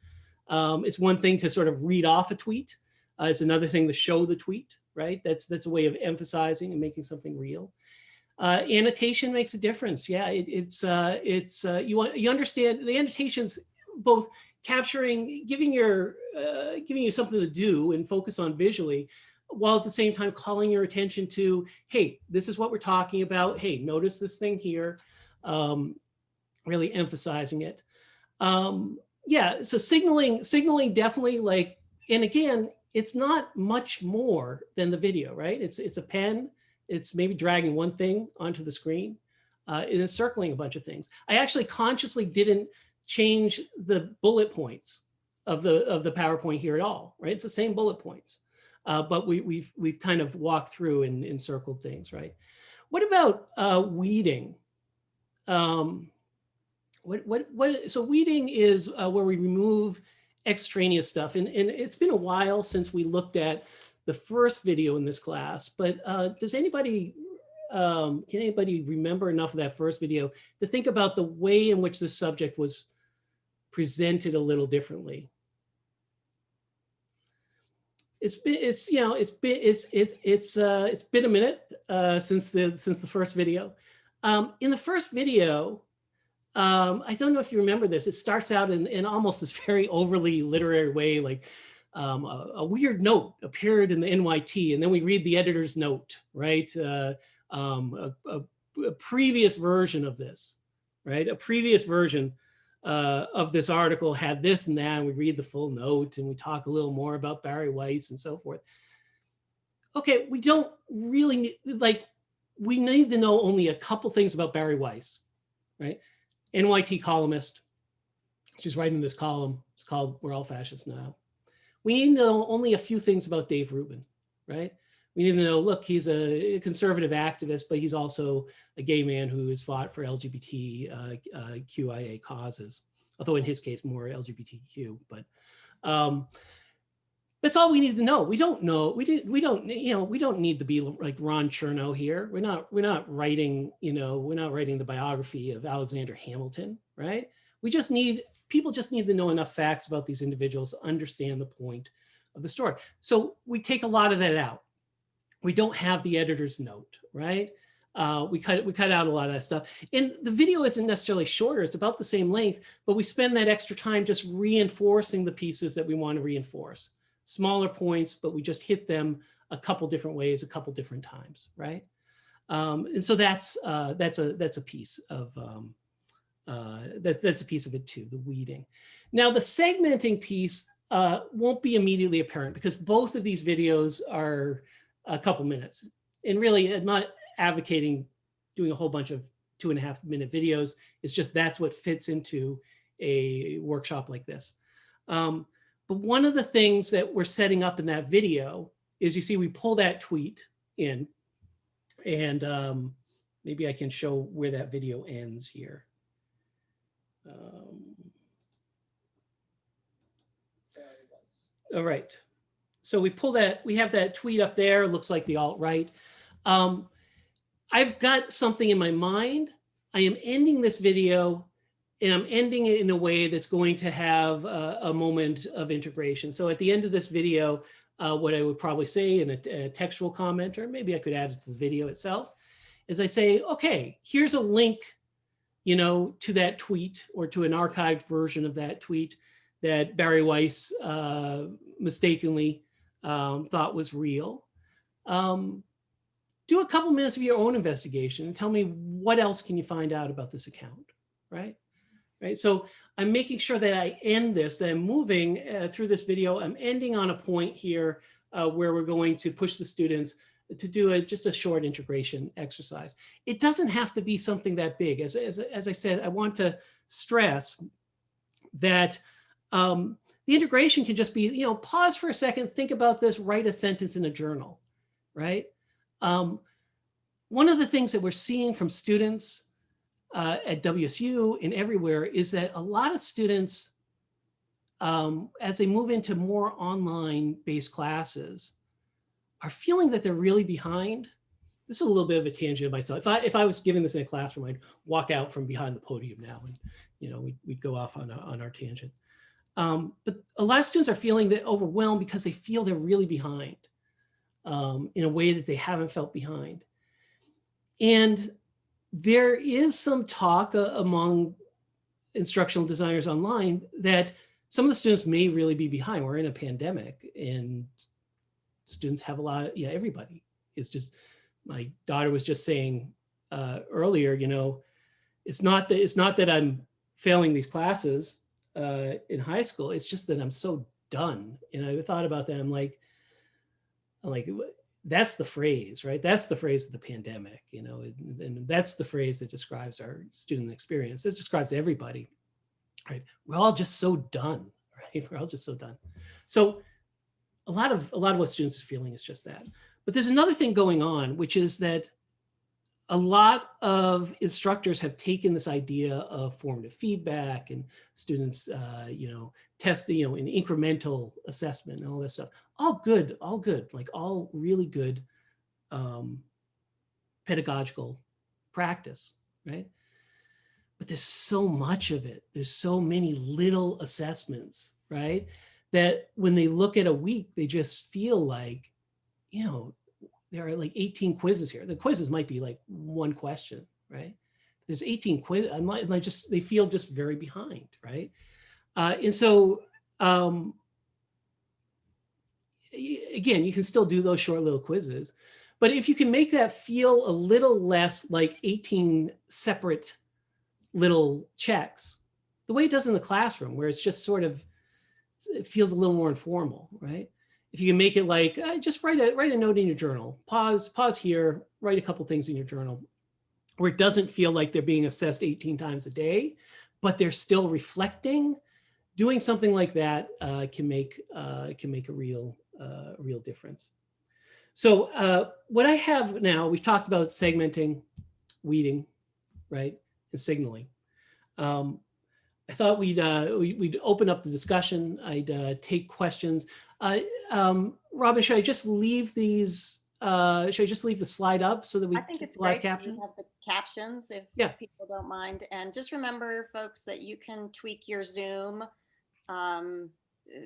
Um, it's one thing to sort of read off a tweet. Uh, it's another thing to show the tweet, right? That's that's a way of emphasizing and making something real. Uh, annotation makes a difference. Yeah, it, it's uh, it's uh, you you understand the annotations both capturing, giving your, uh, giving you something to do and focus on visually, while at the same time calling your attention to, hey, this is what we're talking about. Hey, notice this thing here. Um, really emphasizing it. Um, yeah, so signaling, signaling definitely like, and again, it's not much more than the video, right? It's it's a pen. It's maybe dragging one thing onto the screen uh, and then circling a bunch of things. I actually consciously didn't change the bullet points of the of the PowerPoint here at all, right? It's the same bullet points, uh, but we, we've we've kind of walked through and encircled things, right? What about uh, weeding? Um, what what what? So weeding is uh, where we remove extraneous stuff, and and it's been a while since we looked at the first video in this class, but uh, does anybody um, can anybody remember enough of that first video to think about the way in which the subject was presented a little differently. It's been, it's, you know, it's been, it's, it's, it's, uh, it's been a minute uh, since the, since the first video. Um, in the first video, um, I don't know if you remember this. It starts out in, in almost this very overly literary way, like um, a, a weird note appeared in the NYT, and then we read the editor's note, right? Uh, um, a, a, a previous version of this, right? A previous version uh, of this article had this and that, and we read the full note and we talk a little more about Bari Weiss and so forth. Okay, we don't really need, like, we need to know only a couple things about Bari Weiss, right? NYT columnist. She's writing this column. It's called We're All Fascists Now. We need to know only a few things about Dave Rubin, right? We need to know, look, he's a conservative activist, but he's also a gay man who has fought for LGBT uh, uh, QIA causes, although in his case, more LGBTQ, but um, that's all we need to know. We don't know. We did. We don't. You know. We don't need to be like Ron Chernow here. We're not. We're not writing. You know. We're not writing the biography of Alexander Hamilton, right? We just need people. Just need to know enough facts about these individuals to understand the point of the story. So we take a lot of that out. We don't have the editor's note, right? Uh, we cut we cut out a lot of that stuff. And the video isn't necessarily shorter. It's about the same length, but we spend that extra time just reinforcing the pieces that we want to reinforce smaller points, but we just hit them a couple different ways, a couple different times, right? Um, and so that's uh, that's a that's a piece of um, uh, that, that's a piece of it too, the weeding. Now the segmenting piece uh, won't be immediately apparent because both of these videos are a couple minutes. And really, I'm not advocating doing a whole bunch of two and a half minute videos. It's just that's what fits into a workshop like this. Um, but one of the things that we're setting up in that video is you see we pull that tweet in and um, maybe I can show where that video ends here. Um, all right. So we pull that, we have that tweet up there, looks like the alt-right. Um, I've got something in my mind. I am ending this video and I'm ending it in a way that's going to have a, a moment of integration. So at the end of this video, uh, what I would probably say in a, a, textual comment, or maybe I could add it to the video itself, is I say, okay, here's a link, you know, to that tweet or to an archived version of that tweet that Bari Weiss uh, mistakenly um, thought was real. Um, do a couple minutes of your own investigation and tell me what else can you find out about this account, right? right? So I'm making sure that I end this, that I'm moving uh, through this video. I'm ending on a point here uh, where we're going to push the students to do a, just a short integration exercise. It doesn't have to be something that big. As, as, as I said, I want to stress that um, the integration can just be, you know, pause for a second, think about this, write a sentence in a journal, right? Um, one of the things that we're seeing from students uh, at WSU and everywhere is that a lot of students, um, as they move into more online based classes, are feeling that they're really behind. This is a little bit of a tangent of myself. If I, if I was giving this in a classroom, I'd walk out from behind the podium now and, you know, we'd, we'd go off on, a, on our tangent. Um, but a lot of students are feeling that overwhelmed because they feel they're really behind um, in a way that they haven't felt behind. And there is some talk uh, among instructional designers online that some of the students may really be behind. We're in a pandemic and students have a lot of, yeah, everybody is just, my daughter was just saying uh, earlier, you know, it's not that, it's not that I'm failing these classes uh, in high school. It's just that I'm so done. And I thought about that. I'm like, I'm like, that's the phrase, right? That's the phrase of the pandemic, you know, and, and that's the phrase that describes our student experience. It describes everybody, right? We're all just so done, [laughs] right? We're all just so done. So a lot of a lot of what students are feeling is just that. But there's another thing going on, which is that a lot of instructors have taken this idea of formative feedback and students, uh, you know, test, you know, an incremental assessment and all this stuff. All good, all good, like all really good um, pedagogical practice, right? But there's so much of it. There's so many little assessments, right? That when they look at a week, they just feel like, you know, there are like 18 quizzes here. The quizzes might be like one question, right? there's 18 quiz, I'm like, like just, they feel just very behind, right? Uh, and so, um, again, you can still do those short little quizzes, but if you can make that feel a little less like 18 separate little checks, the way it does in the classroom, where it's just sort of, it feels a little more informal, right? If you can make it like, uh, just write a, write a note in your journal, pause, pause here, write a couple things in your journal, where it doesn't feel like they're being assessed 18 times a day, but they're still reflecting. Doing something like that uh, can make uh, can make a real uh, real difference. So uh, what I have now, we've talked about segmenting, weeding, right, and signaling. Um, I thought we'd uh, we, would open up the discussion. I'd uh, take questions. Uh, um, Robin, should I just leave these? Uh, should I just leave the slide up so that we I think it's the live great caption? have the captions if Yeah. people don't mind. And just remember, folks, that you can tweak your Zoom um,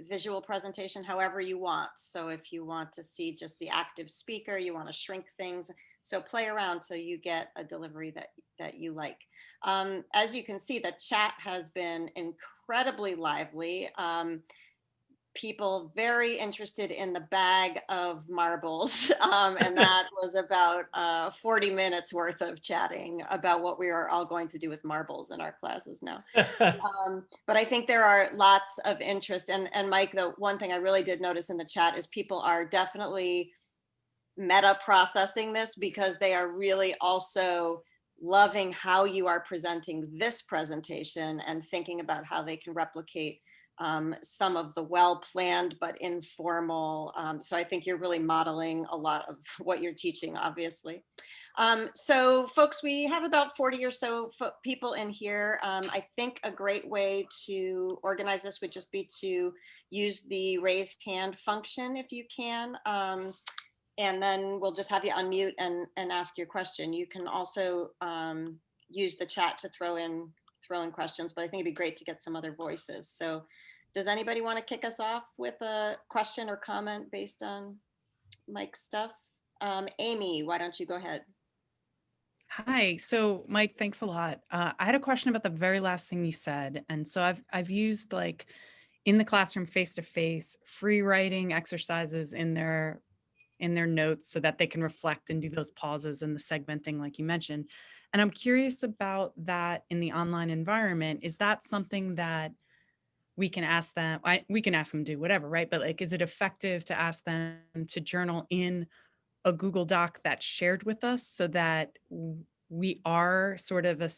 visual presentation however you want. So if you want to see just the active speaker, you want to shrink things. So play around till you get a delivery that, that you like. Um, as you can see, the chat has been incredibly lively. Um, people very interested in the bag of marbles. [laughs] Um, and that [laughs] was about uh, 40 minutes worth of chatting about what we are all going to do with marbles in our classes now. [laughs] Um, but I think there are lots of interest. And, and Mike, the one thing I really did notice in the chat is people are definitely meta processing this because they are really also loving how you are presenting this presentation and thinking about how they can replicate um, some of the well-planned but informal. Um, so I think you're really modeling a lot of [laughs] what you're teaching, obviously. Um, so folks, we have about 40 or so people in here. Um, I think a great way to organize this would just be to use the raise hand function if you can. Um, and then we'll just have you unmute and, and ask your question. You can also um, use the chat to throw in throw in questions, but I think it'd be great to get some other voices. So does anybody want to kick us off with a question or comment based on Mike's stuff? Um, Amy, why don't you go ahead? Hi. So, Mike, thanks a lot. Uh, I had a question about the very last thing you said, and so I've I've used like in the classroom face to face free writing exercises in their in their notes so that they can reflect and do those pauses and the segmenting like you mentioned. And I'm curious about that in the online environment. Is that something that we can ask them? I, we can ask them to do whatever, right? But like, is it effective to ask them to journal in a Google Doc that's shared with us so that we are sort of a,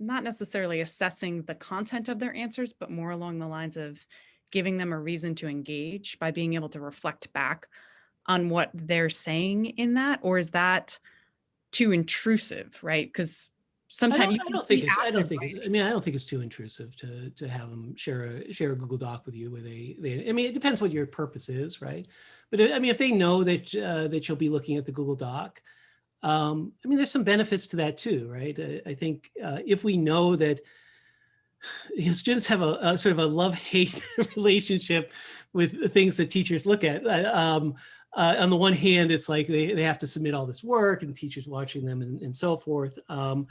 not necessarily assessing the content of their answers, but more along the lines of giving them a reason to engage by being able to reflect back on what they're saying in that? Or is that too intrusive, right? Because I sometimes don't, I don't think it's, I don't think it's. I mean, I don't think it's too intrusive to, to have them share a, share a Google Doc with you with a, they, I mean, it depends what your purpose is, right? But uh, I mean, if they know that, uh, that you'll be looking at the Google Doc, um, I mean, there's some benefits to that too, right? I, I think, uh, if we know that [sighs] you know, students have a, a sort of a love-hate [laughs] relationship with the things that teachers look at. Uh, Um, uh, on the one hand, it's like they, they have to submit all this work and the teachers watching them and, and so forth. Um,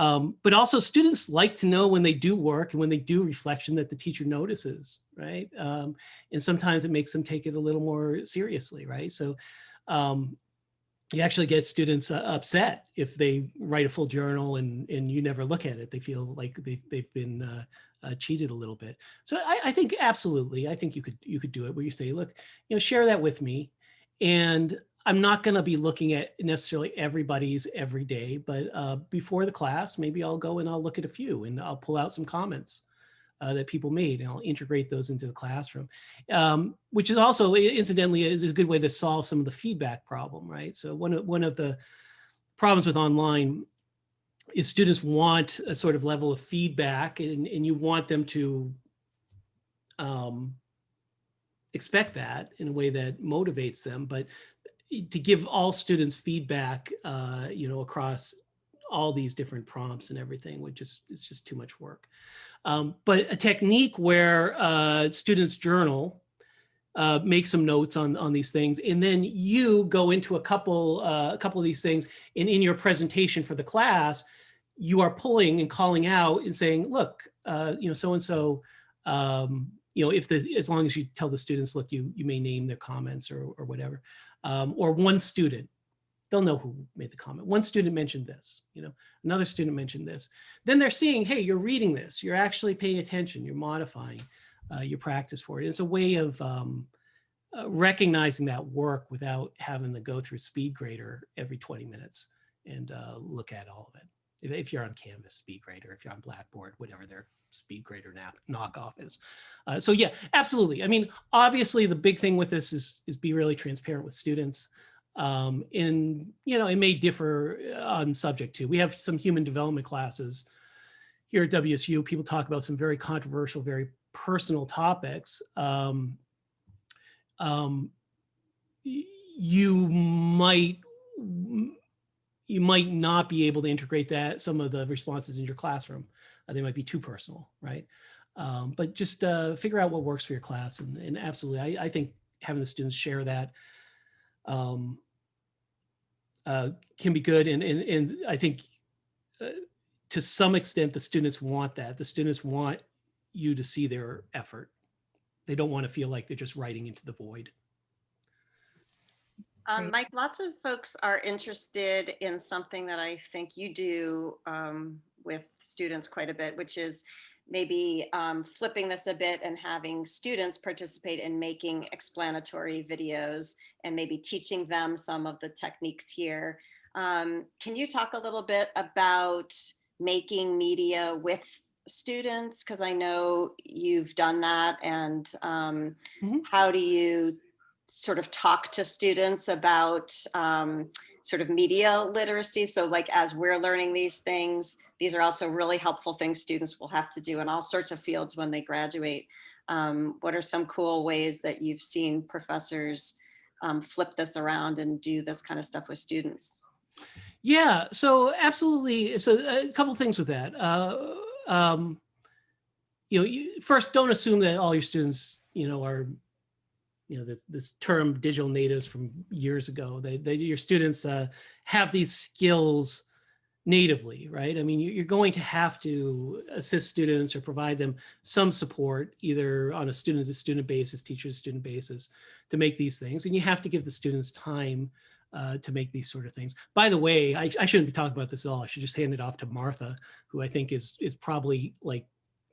um, but also students like to know when they do work and when they do reflection that the teacher notices, right? Um, and sometimes it makes them take it a little more seriously, right? So um, you actually get students uh, upset if they write a full journal and, and you never look at it. They feel like they've, they've been uh, uh, cheated a little bit. So I, I think absolutely, I think you could you could do it where you say, look, you know, share that with me, and I'm not going to be looking at necessarily everybody's every day, but uh, before the class, maybe I'll go and I'll look at a few and I'll pull out some comments uh, that people made and I'll integrate those into the classroom, um, which is also incidentally is a good way to solve some of the feedback problem, right? So one of, one of the problems with online is students want a sort of level of feedback and, and you want them to um, expect that in a way that motivates them, but to give all students feedback, uh, you know, across all these different prompts and everything would just, it's just too much work. Um, but a technique where uh, students journal, uh, make some notes on, on these things, and then you go into a couple, uh, a couple of these things, and in your presentation for the class, you are pulling and calling out and saying, look, uh, you know, so-and-so, um, you know, if the, as long as you tell the students, look, you, you may name their comments or, or whatever, um, or one student, they'll know who made the comment. One student mentioned this, you know, another student mentioned this. Then they're seeing, hey, you're reading this, you're actually paying attention, you're modifying uh, your practice for it. It's a way of um, uh, recognizing that work without having to go through speed grader every 20 minutes and uh, look at all of it. If, if you're on Canvas, speed grader, if you're on Blackboard, whatever their speed grader nap, knockoff is. Uh, so yeah, absolutely. I mean, obviously the big thing with this is, is be really transparent with students. Um, and, you know, it may differ uh, on subject too. We have some human development classes here at WSU. People talk about some very controversial, very personal topics. Um, um, you might you might not be able to integrate that some of the responses in your classroom. Uh, they might be too personal, right? Um, but just uh, figure out what works for your class, and, and absolutely, I, I think having the students share that um, uh, can be good, and and and I think uh, to some extent the students want that. The students want you to see their effort. They don't want to feel like they're just writing into the void. Um, Mike, lots of folks are interested in something that I think you do um, with students quite a bit, which is maybe um, flipping this a bit and having students participate in making explanatory videos and maybe teaching them some of the techniques here. Um, can you talk a little bit about making media with students? Because I know you've done that and um, Mhm. how do you sort of talk to students about um, sort of media literacy. So like as we're learning these things, these are also really helpful things students will have to do in all sorts of fields when they graduate. Um, what are some cool ways that you've seen professors um, flip this around and do this kind of stuff with students? Yeah, so absolutely. So a couple things with that. Uh, um, you know, you, first, don't assume that all your students, you know, are, you know, this this term digital natives from years ago. They, they your students uh, have these skills natively, right? I mean, you- you're going to have to assist students or provide them some support, either on a student-to-student basis, teacher-to-student basis, to make these things, and you have to give the students time uh, to make these sort of things. By the way, I, I shouldn't be talking about this at all. I should just hand it off to Martha, who I think is is probably like,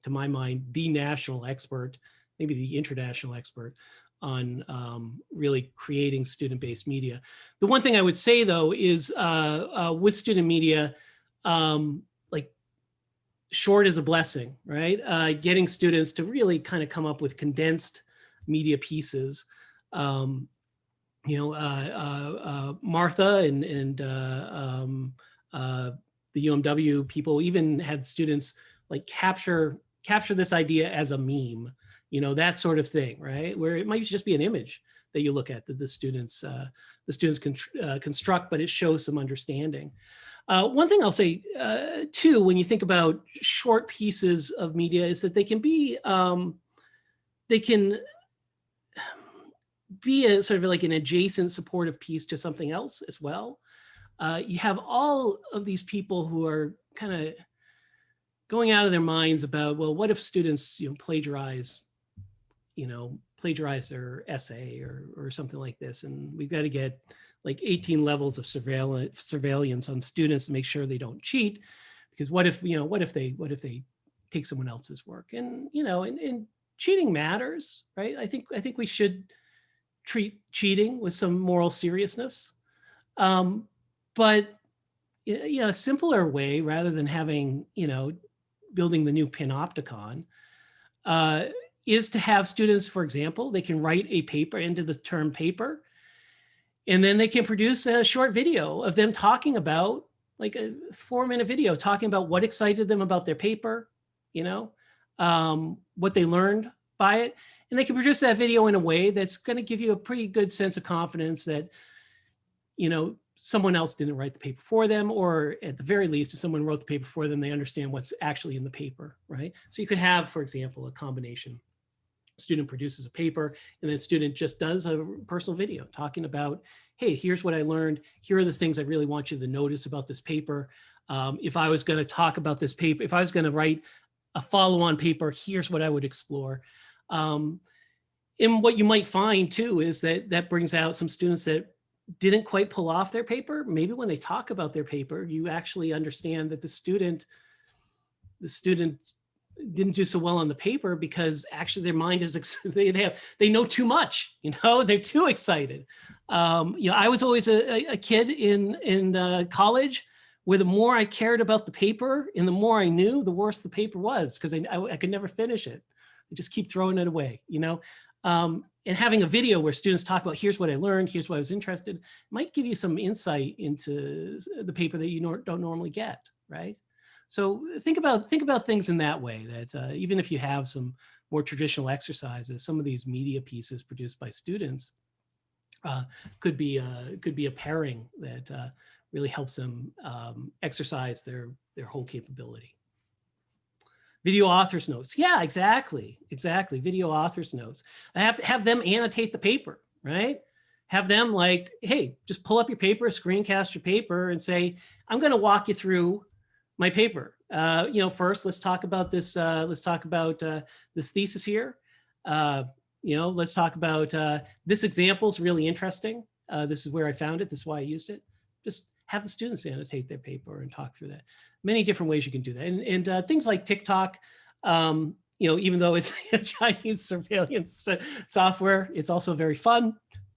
to my mind, the national expert, maybe the international expert on um, really creating student-based media. The one thing I would say though is uh, uh, with student media, um, like short is a blessing, right? Uh, getting students to really kind of come up with condensed media pieces. Um, you know, uh, uh, uh, Martha and, and um, the UMW people even had students like capture capture this idea as a meme, you know, that sort of thing, right? Where it might just be an image that you look at that the students uh, the students can uh, construct, but it shows some understanding. Uh, one thing I'll say uh, too, when you think about short pieces of media, is that they can be um, they can be a sort of like an adjacent supportive piece to something else as well. Uh, you have all of these people who are kind of going out of their minds about, well, what if students, you know, plagiarize, you know, plagiarize their essay or, or something like this. And we've got to get like 18 levels of surveillance surveillance on students to make sure they don't cheat. Because what if, you know, what if they, what if they take someone else's work? And, you know, and, and cheating matters, right? I think, I think we should treat cheating with some moral seriousness. Um, but you know, a simpler way rather than having, you know, building the new panopticon uh, is to have students, for example, they can write a paper into the term paper, and then they can produce a short video of them talking about like a four minute video talking about what excited them about their paper, you know, um, what they learned by it. And they can produce that video in a way that's going to give you a pretty good sense of confidence that, you know, someone else didn't write the paper for them, or at the very least, if someone wrote the paper for them, they understand what's actually in the paper, right? So you could have, for example, a combination. Student produces a paper and then student just does a personal video talking about, hey, here's what I learned. Here are the things I really want you to notice about this paper. Um, if I was going to talk about this paper, if I was going to write a follow-on paper, here's what I would explore. Um, and what you might find too is that that brings out some students that didn't quite pull off their paper. Maybe when they talk about their paper, you actually understand that the student, the student didn't do so well on the paper because actually their mind is, [laughs] they, they have, they know too much, you know, [laughs] they're too excited. Um, you know, I was always a, a- kid in, in uh, college where the more I cared about the paper and the more I knew, the worse the paper was because I, I, I could never finish it. I just keep throwing it away, you know? Um, and having a video where students talk about, here's what I learned, here's what I was interested, might give you some insight into the paper that you nor- don't normally get, right? So think about think about things in that way. That uh, even if you have some more traditional exercises, some of these media pieces produced by students uh, could be uh, could be a pairing that uh, really helps them um, exercise their their whole capability. Video authors notes. Yeah, exactly. Exactly. Video authors notes. I have to have them annotate the paper, right? Have them like, hey, just pull up your paper, screencast your paper and say, I'm going to walk you through my paper. Uh, you know, first, let's talk about this. Uh, let's talk about uh, this thesis here. Uh, you know, let's talk about uh, this example is really interesting. Uh, this is where I found it. This is why I used it. Just have the students annotate their paper and talk through that. Many different ways you can do that. And, and uh, things like TikTok, um, you know, even though it's [laughs] Chinese surveillance [laughs] software, it's also very fun.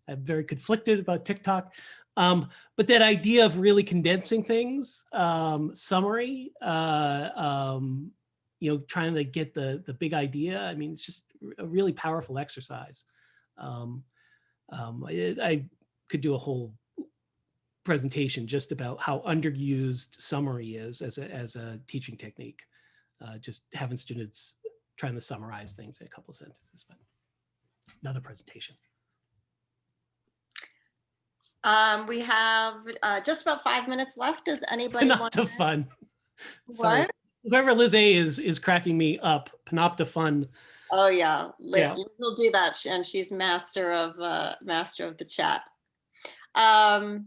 I'm very conflicted about TikTok. Um, but that idea of really condensing things, um, summary, uh, um, you know, trying to get the the big idea. I mean, it's just a really powerful exercise. Um, um, I, I could do a whole presentation just about how underused summary is as a, as a teaching technique. Uh, just having students trying to summarize things in a couple sentences, but another presentation. Um, we have uh, just about five minutes left. Does anybody want Panopta fun. Sorry. What? Whoever Liz A is is cracking me up. Panopta fun. Oh, yeah. Yeah. Liz will do that. And she's master of, uh, master of the chat. Um,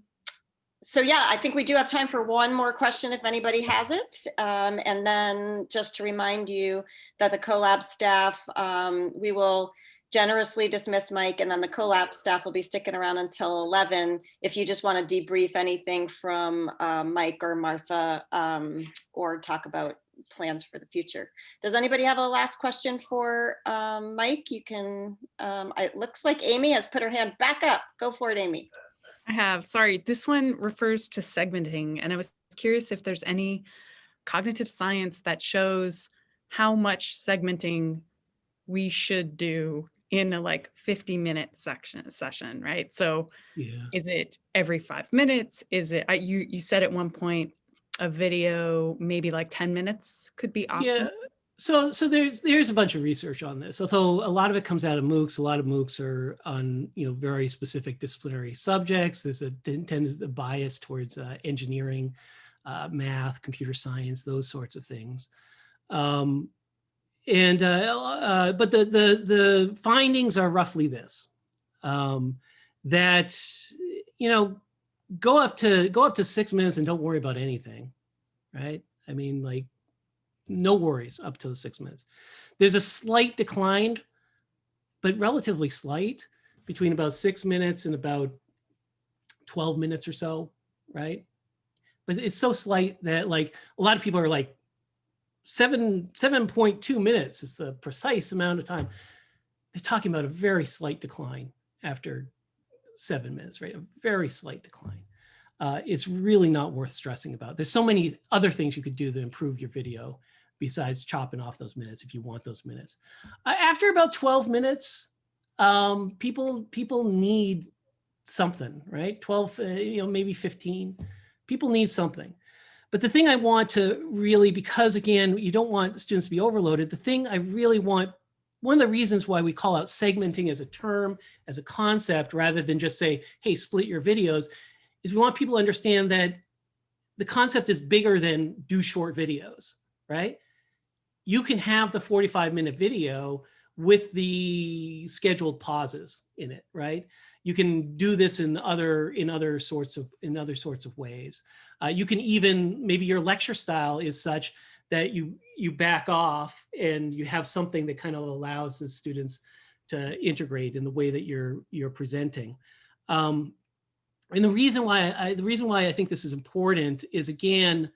so yeah, I think we do have time for one more question if anybody has it. Um, and then just to remind you that the CoLab staff, um, we will generously dismiss Mike and then the CoLab staff will be sticking around until 11. If you just want to debrief anything from uh, Mike or Martha um, or talk about plans for the future. Does anybody have a last question for um, Mike? You can, um, it looks like Amy has put her hand back up. Go for it, Amy. I have, sorry, this one refers to segmenting, and I was curious if there's any cognitive science that shows how much segmenting we should do in a like 50 minute section session, right? So Yeah. is it every five minutes? Is it, I- you, you said at one point, a video, maybe like 10 minutes could be optimal? Yeah. So so there's there's a bunch of research on this. Although a lot of it comes out of MOOCs, a lot of MOOCs are on you know very specific disciplinary subjects. There's a ten- tends a bias towards uh, engineering, uh, math, computer science, those sorts of things. Um, and uh, uh, but the the the findings are roughly this: um, that you know go up to go up to six minutes and don't worry about anything, right? I mean, like no worries up to the six minutes. There's a slight decline, but relatively slight between about six minutes and about 12 minutes or so, right? But it's so slight that like a lot of people are like seven, 7.2 minutes is the precise amount of time. They're talking about a very slight decline after seven minutes, right? A very slight decline. Uh, it's really not worth stressing about. There's so many other things you could do to improve your video besides chopping off those minutes if you want those minutes. After about 12 minutes, um, people people need something, right? 12, uh, you know, maybe 15. People need something. But the thing I want to really, because again, you don't want students to be overloaded, the thing I really want, one of the reasons why we call out segmenting as a term, as a concept, rather than just say, hey, split your videos, is we want people to understand that the concept is bigger than do short videos, right? You can have the 45 minute video with the scheduled pauses in it, right? you can do this in other in other sorts of in other sorts of ways. Uh, you can even maybe your lecture style is such that you you back off and you have something that kind of allows the students to integrate in the way that you're you're presenting. Um, and the reason why I, the reason why I think this is important is again,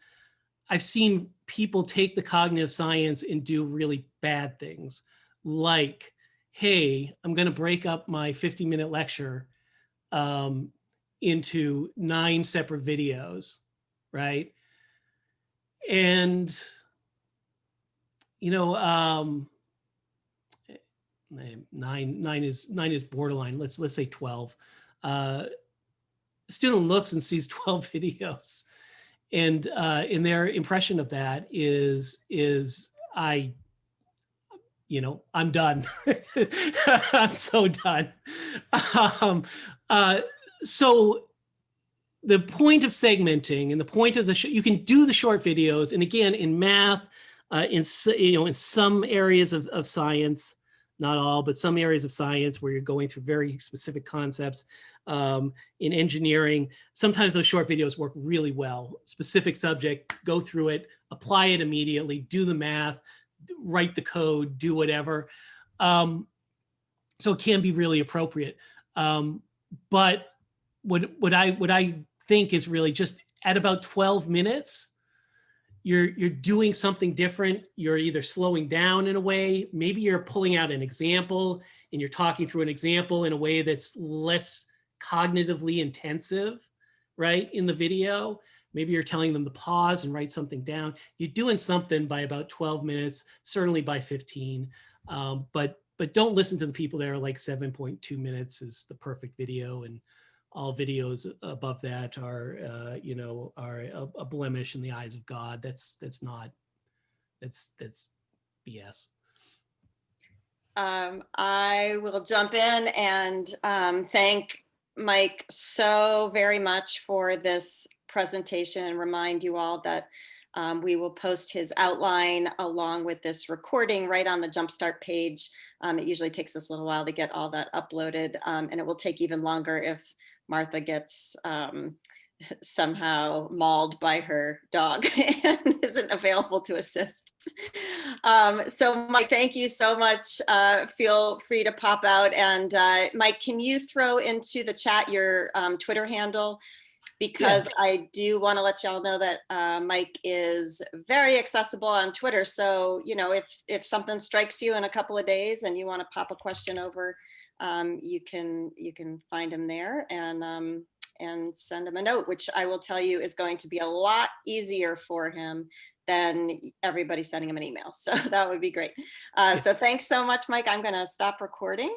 I've seen people take the cognitive science and do really bad things like, hey, I'm going to break up my 50 minute lecture um, into nine separate videos, right? And, you know, um, nine, nine is, nine is borderline. Let's, let's say 12. Uh, student looks and sees [laughs] 12 videos and uh, in their impression of that is is I, you know, I'm done. [laughs] I'm so done. Um, uh, so the point of segmenting and the point of the you can do the short videos, and again in math, uh, in you know in some areas of, of science, not all, but some areas of science where you're going through very specific concepts um, in engineering. Sometimes those short videos work really well. Specific subject, go through it, apply it immediately, do the math, write the code, do whatever. Um, so it can be really appropriate. Um, but what, what, I, what I think is really just at about 12 minutes, you're you're doing something different. You're either slowing down in a way maybe you're pulling out an example and you're talking through an example in a way that's less cognitively intensive right in the video. Maybe you're telling them to pause and write something down. You're doing something by about 12 minutes certainly by 15 um, but but don't listen to the people that are like 7.2 minutes is the perfect video and all videos above that are, uh, you know, are a, a, blemish in the eyes of God. That's that's not, that's that's BS. Um, I will jump in and um, thank Mike so very much for this presentation and remind you all that um, we will post his outline along with this recording right on the Jumpstart page. Um, it usually takes us a little while to get all that uploaded um, and it will take even longer if Martha gets um, [laughs] somehow mauled by her dog [laughs] and isn't available to assist. Um, so Mike, thank you so much. Uh, feel free to pop out. And uh, Mike, can you throw into the chat your um, Twitter handle? Because yeah. I do want to let y'all know that uh, Mike is very accessible on Twitter. So, you know, if, if something strikes you in a couple of days and you want to pop a question over um, you can you can find him there and um, and send him a note, which I will tell you is going to be a lot easier for him than everybody sending him an email. [laughs] So that would be great. Uh, so thanks so much, Mike. I'm going to stop recording.